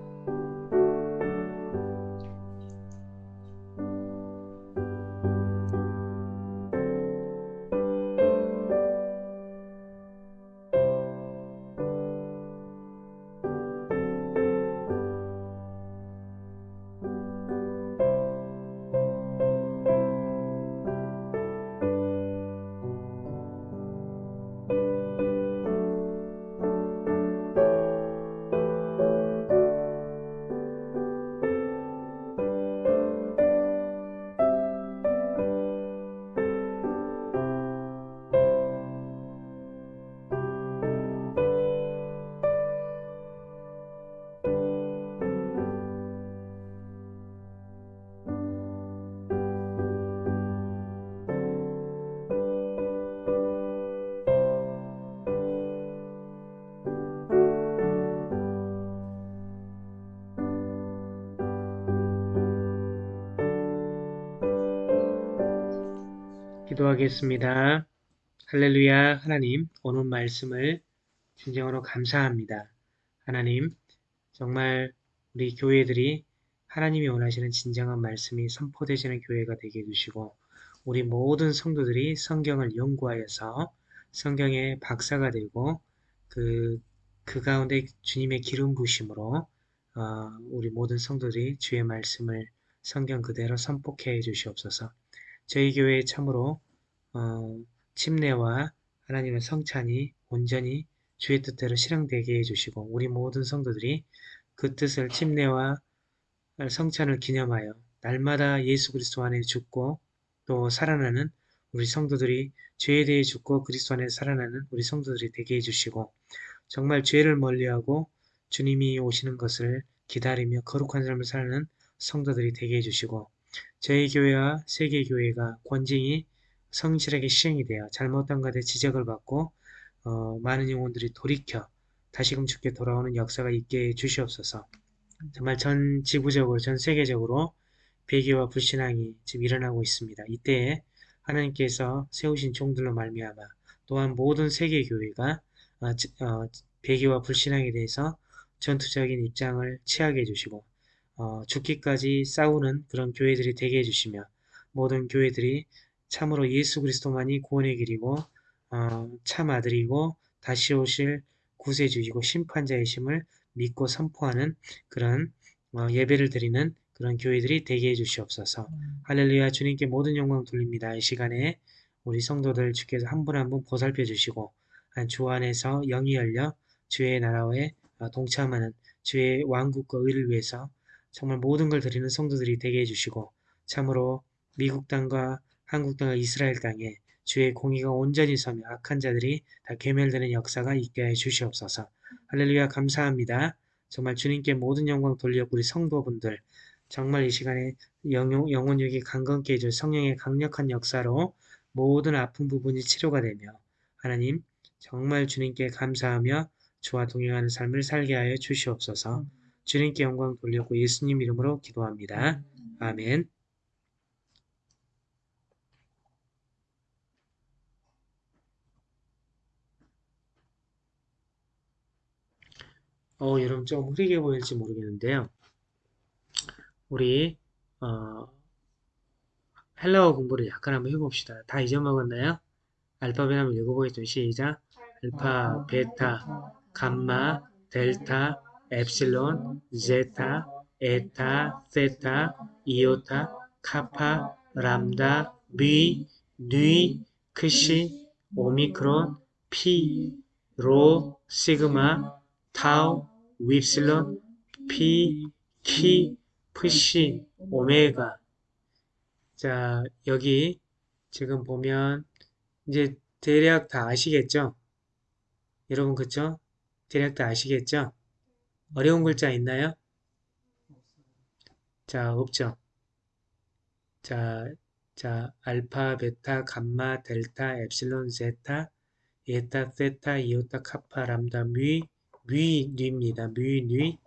기도하겠습니다. 할렐루야 하나님 오늘 말씀을 진정으로 감사합니다. 하나님 정말 우리 교회들이 하나님이 원하시는 진정한 말씀이 선포되시는 교회가 되게 해주시고 우리 모든 성도들이 성경을 연구하여서 성경의 박사가 되고 그, 그 가운데 주님의 기름 부심으로 어, 우리 모든 성도들이 주의 말씀을 성경 그대로 선포해 주시옵소서. 저희 교회에 참으로 어, 침례와 하나님의 성찬이 온전히 주의 뜻대로 실행되게 해주시고 우리 모든 성도들이 그 뜻을 침례와 성찬을 기념하여 날마다 예수 그리스도 안에 죽고 또 살아나는 우리 성도들이 죄에 대해 죽고 그리스도 안에 살아나는 우리 성도들이 되게 해주시고 정말 죄를 멀리하고 주님이 오시는 것을 기다리며 거룩한 삶을 사는 성도들이 되게 해주시고 저희 교회와 세계 교회가 권징이 성실하게 시행이 되어 잘못한 것에 지적을 받고 어, 많은 영혼들이 돌이켜 다시금 주께 돌아오는 역사가 있게 해 주시옵소서. 정말 전 지구적으로 전 세계적으로 배교와 불신앙이 지금 일어나고 있습니다. 이때에 하나님께서 세우신 종들로 말미암아 또한 모든 세계 교회가 어, 어, 배교와 불신앙에 대해서 전투적인 입장을 취하게 해주시고 어, 죽기까지 싸우는 그런 교회들이 되게 해주시며 모든 교회들이 참으로 예수 그리스도만이 구원의 길이고 어, 참 아들이고 다시 오실 구세주이고 심판자이심을 믿고 선포하는 그런 어, 예배를 드리는 그런 교회들이 되게 해주시옵소서. 할렐루야 주님께 모든 영광 돌립니다. 이 시간에 우리 성도들 주께서 한 분 한 분 보살펴 주시고 주 안에서 영이 열려 주의 나라에 어, 동참하는 주의 왕국과 의를 위해서 정말 모든 걸 드리는 성도들이 되게 해주시고 참으로 미국 땅과 한국 땅과 이스라엘 땅에 주의 공의가 온전히 서며 악한 자들이 다 괴멸되는 역사가 있게 해 주시옵소서. 할렐루야 감사합니다. 정말 주님께 모든 영광 돌려 우리 성도분들 정말 이 시간에 영혼, 영혼육이 강건케 해줄 성령의 강력한 역사로 모든 아픈 부분이 치료가 되며 하나님 정말 주님께 감사하며 주와 동행하는 삶을 살게 하여 주시옵소서. 주님께 영광 돌렸고 예수님 이름으로 기도합니다. 아멘. 어, 여러분 좀 흐리게 보일지 모르겠는데요. 우리 어, 헬라어 공부를 약간 한번 해봅시다. 다 잊어먹었나요? 알파벳 한번 읽어보겠습니다. 시작. 알파, 베타, 감마, 델타, 엡실론, 제타, 에타, 세타, 이오타, 카파, 람다, 비, 뉘, 크시, 오미크론, 피, 로, 시그마, 타우, 윕실론, 피, 키, 푸시, 오메가. 자, 여기 지금 보면 이제 대략 다 아시겠죠? 여러분 그쵸? 대략 다 아시겠죠? 어려운 글자 있나요? 자, 없죠? 자, 자, 알파, 베타, 감마, 델타, 엡실론, 제타, 에타, 세타, 이오타, 카파, 람다, 뮤, 뮤, 뉘입니다. 뮤, 뉘.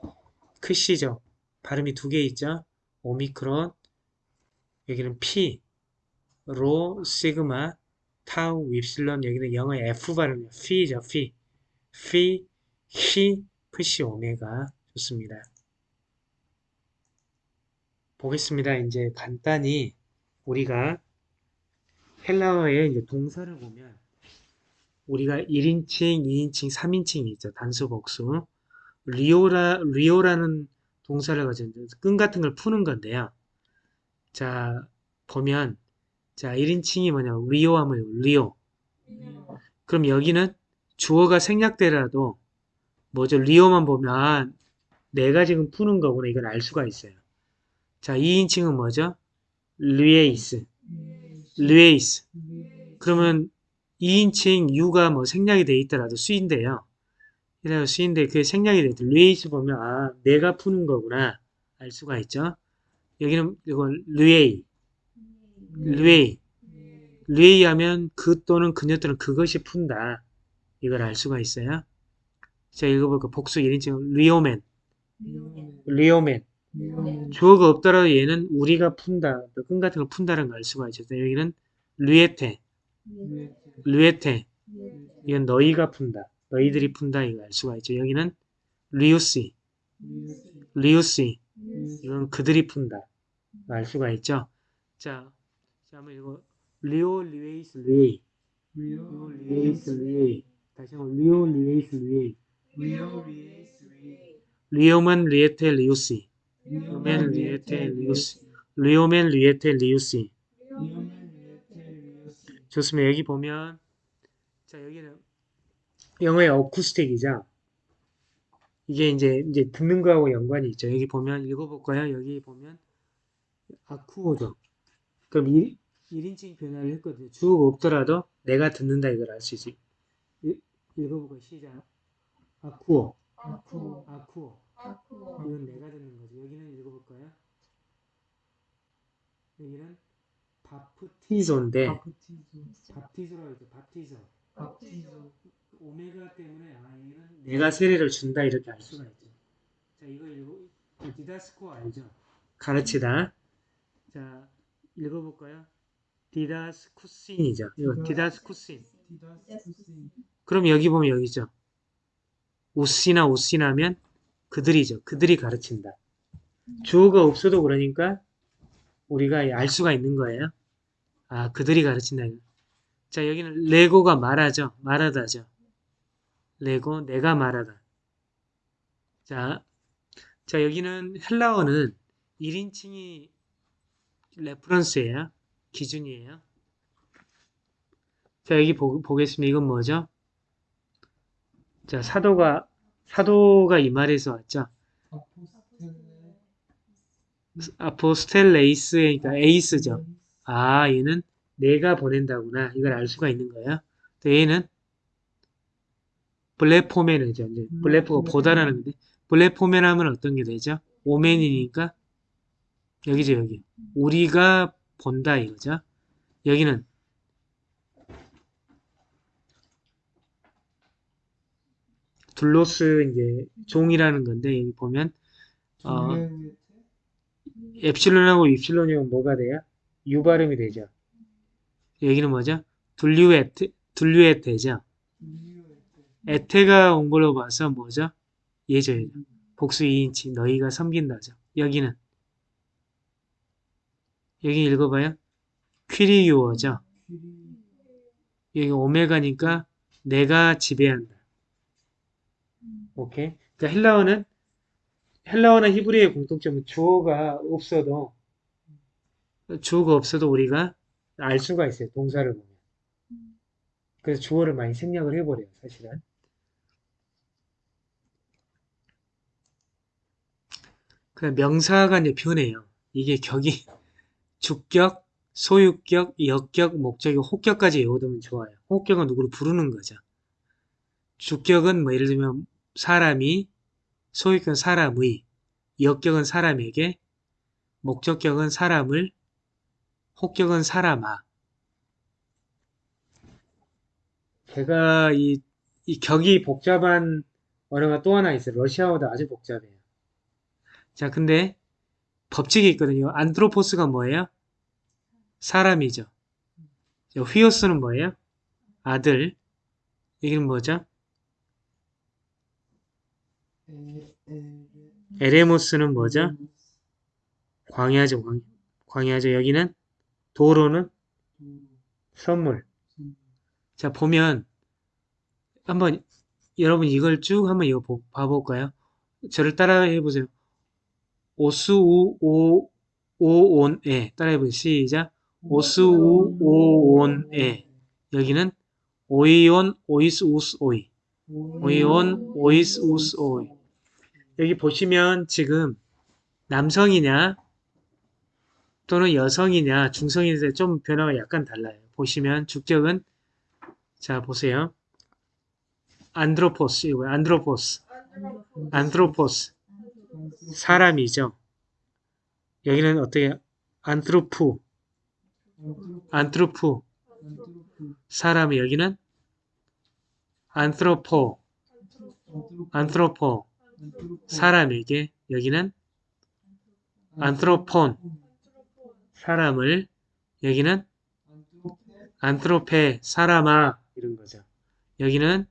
크시죠? 발음이 두 개 있죠? 오미크론, 여기는 피, 로, 시그마, 타우, 윕실론, 여기는 영어 F 발음이에요. 피죠, 피. 피, 히, 프시, 오메가. 좋습니다. 보겠습니다. 이제 간단히 우리가 헬라어의 이제 동사를 보면 우리가 1인칭, 2인칭, 3인칭이 있죠. 단수, 복수. λύω라, λύω라는 동사를 가진 끈 같은 걸 푸는 건데요. 자, 보면 자, 1인칭이 뭐냐? λύω 하면 λύω. 그럼 여기는 주어가 생략되라도 뭐죠? λύω만 보면 아, 내가 지금 푸는 거구나. 이걸 알 수가 있어요. 자, 2인칭은 뭐죠? λύεις. λύεις. 그러면 2인칭 you가 뭐 생략이 돼 있더라도 σύ인데요. 이래서 σύ인데 그게 생략이 돼도 λύεις 보면 아 네가 푸는 거구나 알 수가 있죠. 여기는 이건 λύει, λύει, λύει 하면 그 또는 그녀 또는 그것이 푼다. 이걸 알 수가 있어요. 자 읽어볼까 복수 1인칭 λύομεν, λύομεν. 주어가 없더라도 얘는 우리가 푼다, 끈 같은 걸 푼다는 걸 알 수가 있죠. 여기는 λύετε, λύετε. 이건 너희가 푼다. 너희들이 푼다 이거 알 수가 있죠. 여기는 λύουσι, λύουσι. 이건 그들이 푼다. 알 수가 있죠. 자, 자 한번 이거 λύω λύεις λύει, λύω λύεις λύει. 다시 한번 λύω λύεις λύει. λύομεν λύετε λύουσι. λύομεν λύετε λύουσι. λύομεν λύετε λύουσι. 좋습니다. 여기 보면 자 여기는 영어의 acoustic이죠. 이게 이제 이제 듣는 거하고 연관이 있죠. 여기 보면 읽어볼까요? 여기 보면 아쿠오죠. 그럼 1, 1인칭 변화를 했거든요. 주어가 없더라도 내가 듣는다 이걸 알 수 있지. 읽- 읽어볼까요? 시작. 아쿠오, 아쿠오. 이건 내가 듣는 거죠. 여기는 읽어볼까요? 여기는 바프티조인데 바티조라고 했죠. 바티조. 오메가 때문에 아 얘는 내가 세례를 준다 이렇게 알 수가 있죠. 자 이거 읽어 디다스코 알죠? 가르치다. 자 읽어볼까요? 디다스쿠신이죠. 이거 디다스쿠신. 그럼 여기 보면 여기죠. 오시나 오시나면 그들이죠. 그들이 가르친다. 주어가 없어도 그러니까 우리가 알 수가 있는 거예요. 아 그들이 가르친다. 자 여기는 레고가 말하죠. 말하다죠. λέγω 내가 말하다. 자, 자 여기는 헬라어는 1인칭이 reference예요. 기준이에요. 자 여기 보, 보겠습니다. 이건 뭐죠? 자 사도가 사도가 이 말에서 왔죠. ἀποστέλλεις니까 εις죠. 아 얘는 네가 보낸다구나. 이걸 알 수가 있는 거예요. 또 얘는 블레포맨이죠. 이제 블레포가 보다라는 건데 블레포맨 하면 어떤 게 되죠? 오맨이니까 여기죠 여기. 우리가 본다 이거죠. 여기는 둘로스 이제 종이라는 건데 여기 보면 어, 엡실론하고 입실론이면 뭐가 돼요? U 발음이 되죠. 여기는 뭐죠? 둘류에테, 둘류에테죠. 에테가 온 걸로 봐서 뭐죠? 예죠, 예죠. 복수 2인칭, 너희가 섬긴다죠. 여기는. 여기 읽어봐요. 퀴리유어죠. 여기 오메가니까 내가 지배한다. 오케이. 그러니까 헬라어는 헬라어나 히브리의 공통점은 주어가 없어도 주어가 없어도 우리가 알 수가 있어요. 동사를 보면. 그래서 주어를 많이 생략을 해버려요. 사실은. 그냥 명사가 이제 변해요. 이게 격이 (laughs) 주격, 소유격, 역격, 목적이 혹격까지 외워두면 좋아요. 혹격은 누구를 부르는 거죠. 주격은 뭐 예를 들면 사람이, 소유격은 사람의, 역격은 사람에게, 목적격은 사람을, 혹격은 사람아. 제가 이, 이 격이 복잡한 언어가 또 하나 있어요. 러시아어도 아주 복잡해요. 자, 근데 법칙이 있거든요. 안드로포스가 뭐예요? 사람이죠. 자, 휘오스는 뭐예요? 아들. 이게는 뭐죠? 에레모스는 뭐죠? 광야죠, 광야. 광야죠. 여기는 도로는 선물. 자, 보면 한번 여러분 이걸 쭉 한번 이거 보- 봐볼까요? 저를 따라해 보세요. 오스우 오 오온에 따라해 보세요. 시작. 오스우 오온에 여기는 오이온 오이스 우스 오이 오이온 오이스 우스 오이 여기 보시면 지금 남성이냐 또는 여성이냐 중성이냐 좀 변화가 약간 달라요. 보시면 주격은 자 보세요. 안드로포스 이거 안드로포스. 안드로포스. 사람이죠. 여기는 어떻게 안트로프. 안트로프. 사람이 여기는 안트로포. 안트로포. 사람에게 여기는 안트로폰 사람을 여기는 안트로페 사람아 이런 거죠. 여기는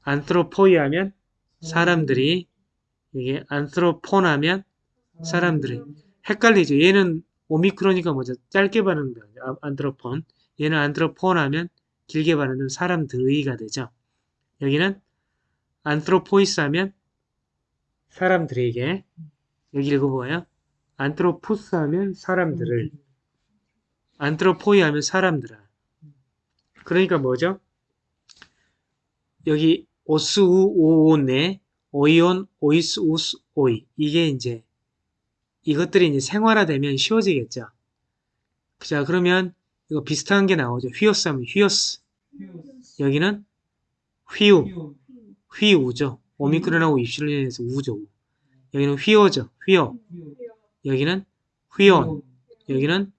안트로포이 하면 사람들이 이게 안트로폰 하면 사람들이 헷갈리죠. 얘는 오미크로니까 뭐죠? 짧게 발음는 거죠. 안트로폰. 얘는 안트로폰 하면 길게 발음는 사람들의가 되죠. 여기는 안트로포이스 하면 사람들에게 여기 읽어봐요. 안트로푸스 하면 사람들을 안트로포이 하면 사람들아. 그러니까 뭐죠? 여기 오스우 오온네 오이온 오이스 우스 오이 이게 이제 이것들이 이제 생활화되면 쉬워지겠죠. 자 그러면 이거 비슷한 게 나오죠. 휘오스 하면 휘오스 여기는 휘우 휘우죠. 오미크론하고 입실련에서 우죠. 우. 여기는 휘어죠. 휘어 여기는 휘온 여기는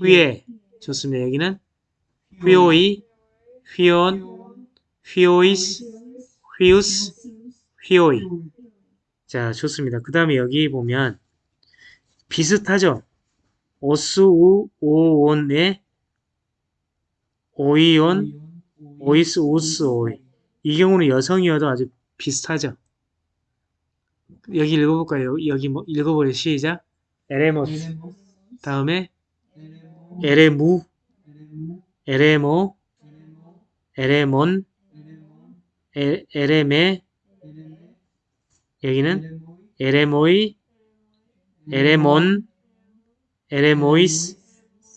휘에 좋습니다. 여기는 휘오이 휘온 휘오이스 휘우스 휘오이 자 좋습니다. 그 다음에 여기 보면 비슷하죠. 오스우 오온의 오이온 오이스 우스 오이 이 경우는 여성이어도 아주 비슷하죠. 여기 읽어볼까요? 여기 뭐 읽어보려 시작. ἔρημος. 다음에 ἐρήμου. ἐρήμῳ. ἔρημον. ἔ, ἔρημε. 여기는 ἔρημοι. ἐρήμων. ἐρήμοις.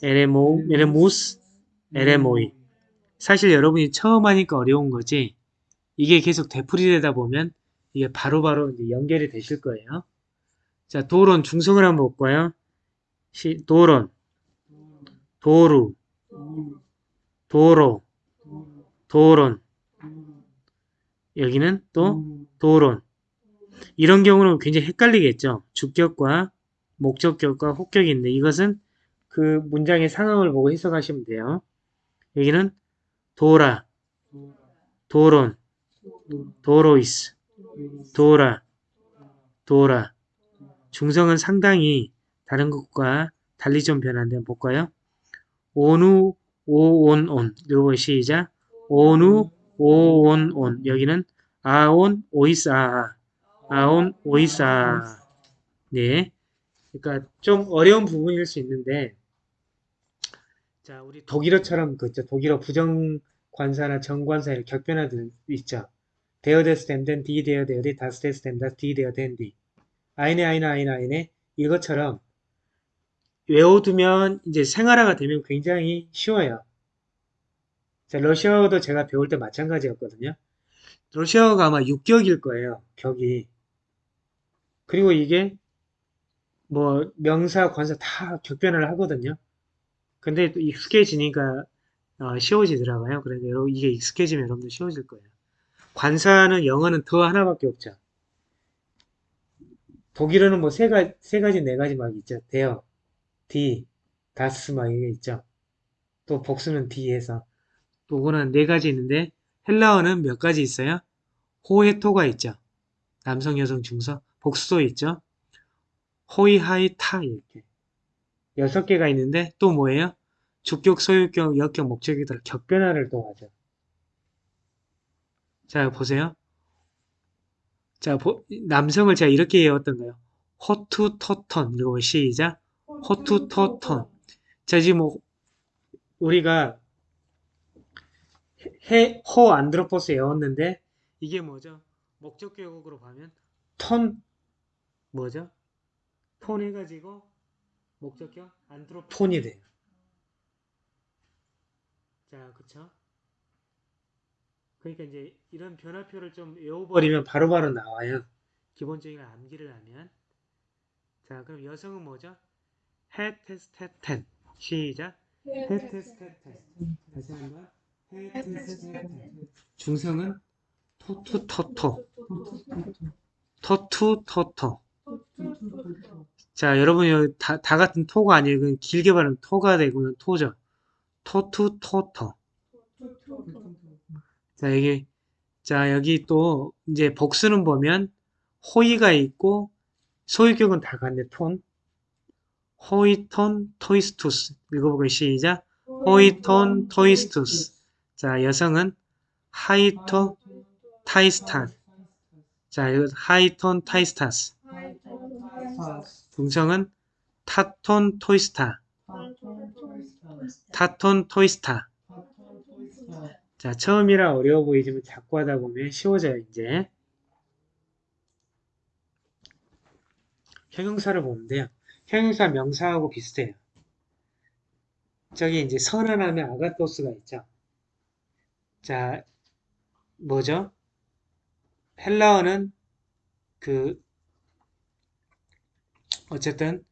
ἐρήμο. ἐρήμους. ἔρημοι. 사실 여러분이 처음 하니까 어려운 거지. 이게 계속 되풀이되다 보면 이게 바로바로 이제 연결이 되실 거예요. 자, 도론 중성을 한번 볼까요? 시, 도론, 도루, 도로, 도론. 여기는 또 도론. 이런 경우는 굉장히 헷갈리겠죠. 주격과 목적격과 혹격이 있는데 이것은 그 문장의 상황을 보고 해석하시면 돼요. 여기는 도라, 도론, 도로이스, 도라, 도라. 중성은 상당히 다른 것과 달리 좀 변한데 볼까요? 오누, 오온온. 이거 시작. 오누, 오온온. 여기는 아온, 오이스, 아아. 아온, 오이스, 아아. 네. 그러니까 좀 어려운 부분일 수 있는데 자, 우리 독일어처럼 그 있죠. 독일어 부정관사나 정관사 이렇게 격변화들 있죠. der des dem den die der der die das des dem das die der den die eine einer einer eine 이것처럼 외워두면 이제 생활화가 되면 굉장히 쉬워요. 자, 러시아어도 제가 배울 때 마찬가지였거든요. 러시아어가 아마 6격일 거예요. 격이. 그리고 이게 뭐 명사, 관사 다 격변을 하거든요. 근데 또 익숙해지니까 어, 쉬워지더라고요. 그래서 이게 익숙해지면 여러분들 쉬워질 거예요. 관사는 영어는 더 하나밖에 없죠. 독일어는 뭐 세 가지, 세 가지, 네 가지 막 있죠. 대어, 디, 다스 막 이게 있죠. 또 복수는 디에서 또 그거는 네 가지 있는데 헬라어는 몇 가지 있어요? 호헤토가 있죠. 남성, 여성, 중서. 복수도 있죠. 호이, 하이, 타 이렇게 여섯 개가 있는데 또 뭐예요? 주격, 소유격, 역격, 목적이들 격변화를 또 하죠. 자 보세요. 자 보- 남성을 제가 이렇게 외웠던가요? 호투토턴 이거 시작. 호투토턴. 자 지금 뭐 우리가 해, 호 안드로포스 외웠는데 이게 뭐죠? 목적격으로 가면 톤 뭐죠? 톤 해가지고 목적격 안드로폰이 돼요. 자, 그쵸? 그러니까 이제 이런 변화표를 좀 외워버리면 바로바로 나와요. 기본적인 걸 암기를 하면. 자, 그럼 여성은 뭐죠? 헤테스테텐. 시작. 헤테스테텐. 다시 한번. 헤테스테텐. 중성은 토투토토. 토투토토. 자, 여러분 여기 다, 다 같은 토가 아니에요. 길게 말하면 토가 되고 토죠. 토투토토. 자, 여기 자, 여기 또 이제 복수는 보면 οἱ가 있고 소유격은 다 같네. τῶν. οἱ τῶν τοῖς τούς. 읽어보고 시작. οἱ τῶν τοῖς τούς. 자, 여성은 αἱ τῶν ταῖς τάς. 자, 이거 αἱ τῶν ταῖς τάς. 중성은 τὰ τῶν τοῖς τά. 타톤 토이스타. 자, 처음이라 어려워 보이지만 자꾸 하다 보면 쉬워져요, 이제. 형용사를 보는데요. 형용사 명사하고 비슷해요. 저기 이제 선언 하면 아가토스가 있죠. 자, 뭐죠? 헬라어는 그, 어쨌든,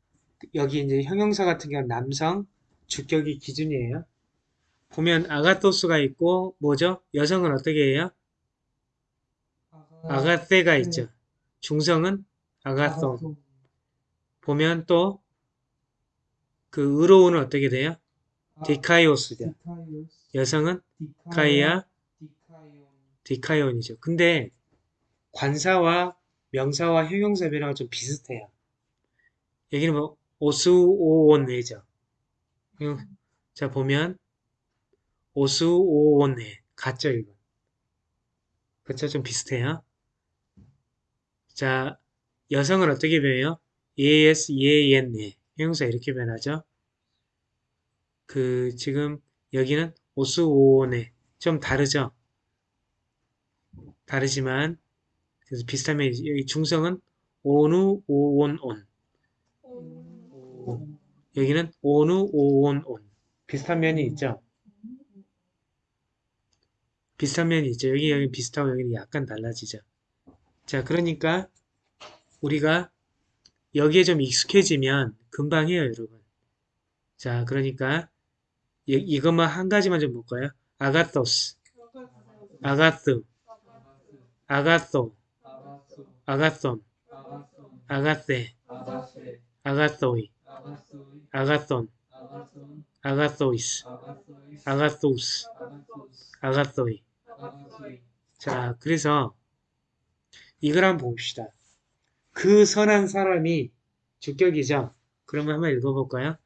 여기 이제 형용사 같은 경우는 남성, 주격이 기준이에요. 보면 아가토스가 있고 뭐죠? 여성은 어떻게 해요? 아가세가 있죠. 중성은 아가손. 보면 또 그 의로운은 어떻게 돼요? 디카이오스죠. 여성은 카이아 디카이온이죠. 근데 관사와 명사와 형용사 변화가 좀 비슷해요. 여기는 뭐 오수오온네죠. 자 보면 오수오온네 같죠 이거. 그쵸 좀 비슷해요. 자 여성은 어떻게 변해요? EAS, EAN, 형용사 이렇게 변하죠. 그 지금 여기는 오수오온네 좀 다르죠. 다르지만 그래서 비슷하면 여기 중성은 오누 오온온 여기는 오누 오온온 비슷한 면이 있죠. 비슷한 면이 있죠. 여기 여기 비슷하고 여기는 약간 달라지죠. 자 그러니까 우리가 여기에 좀 익숙해지면 금방 해요 여러분. 자 그러니까 이, 이것만 한 가지만 좀 볼까요? 아가토스 아가스 아가소 아가손 아가세 아가소이 아가손 아가소이스 아가소우스 아가소이 자 그래서 이걸 한번 봅시다. 그 선한 사람이 주격이죠? 그러면 한번 읽어볼까요?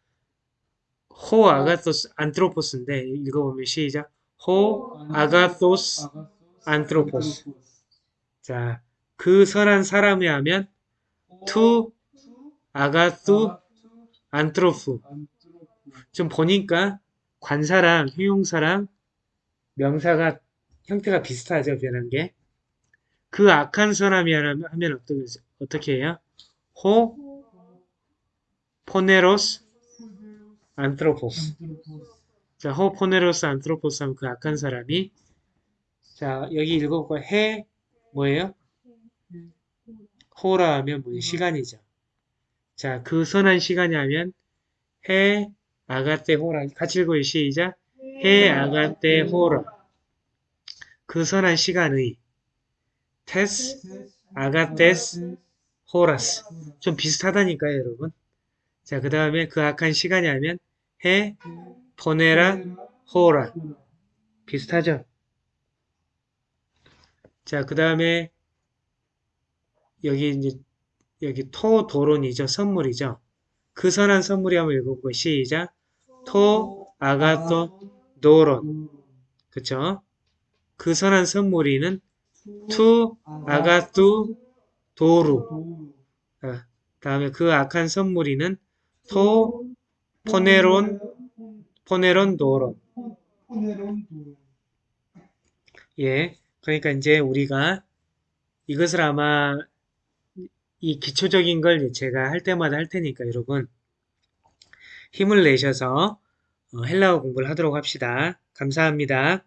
ὁ ἀγαθὸς ἄνθρωπος인데 읽어보면 시작. ὁ ἀγαθὸς ἄνθρωπος 자, 그 선한 사람이 하면 τοῦ ἀγαθοῦ ἀνθρώπου 좀 보니까 관사랑 형용사랑 명사가 형태가 비슷하죠 변한 게 그 악한 사람이 하면, 하면 어떻게, 어떻게 해요? 호 포네로스 안트로포스 자, 호 포네로스 안트로포스 하면 그 악한 사람이 자, 여기 읽어볼까요? 해 뭐예요? 호라 하면 뭐 시간이죠. 자, 그 선한 시간이 하면 해 아가떼 호라. 같이 읽어요. 시작. 해 아가떼 호라. 그 선한 시간의 테스 아가테스 호라스. 좀 비슷하다니까요, 여러분. 자, 그 다음에 그 악한 시간이 하면 해 보네라 호라. 비슷하죠? 자, 그 다음에 여기 이제 여기 토 도론이죠. 선물이죠. 그 선한 선물이 한번 읽어보고 시작. τὸ ἀγαθὸν δῶρον. 그쵸? 그 선한 선물이는 τοῦ ἀγαθοῦ δώρου. 아, 다음에 그 악한 선물이는 τὸ πονηρὸν πονηρὸν δῶρον. πονηρὸν δῶρον. 예. 그러니까 이제 우리가 이것을 아마 이 기초적인 걸 제가 할 때마다 할 테니까 여러분 힘을 내셔서 어, 헬라어 공부를 하도록 합시다. 감사합니다.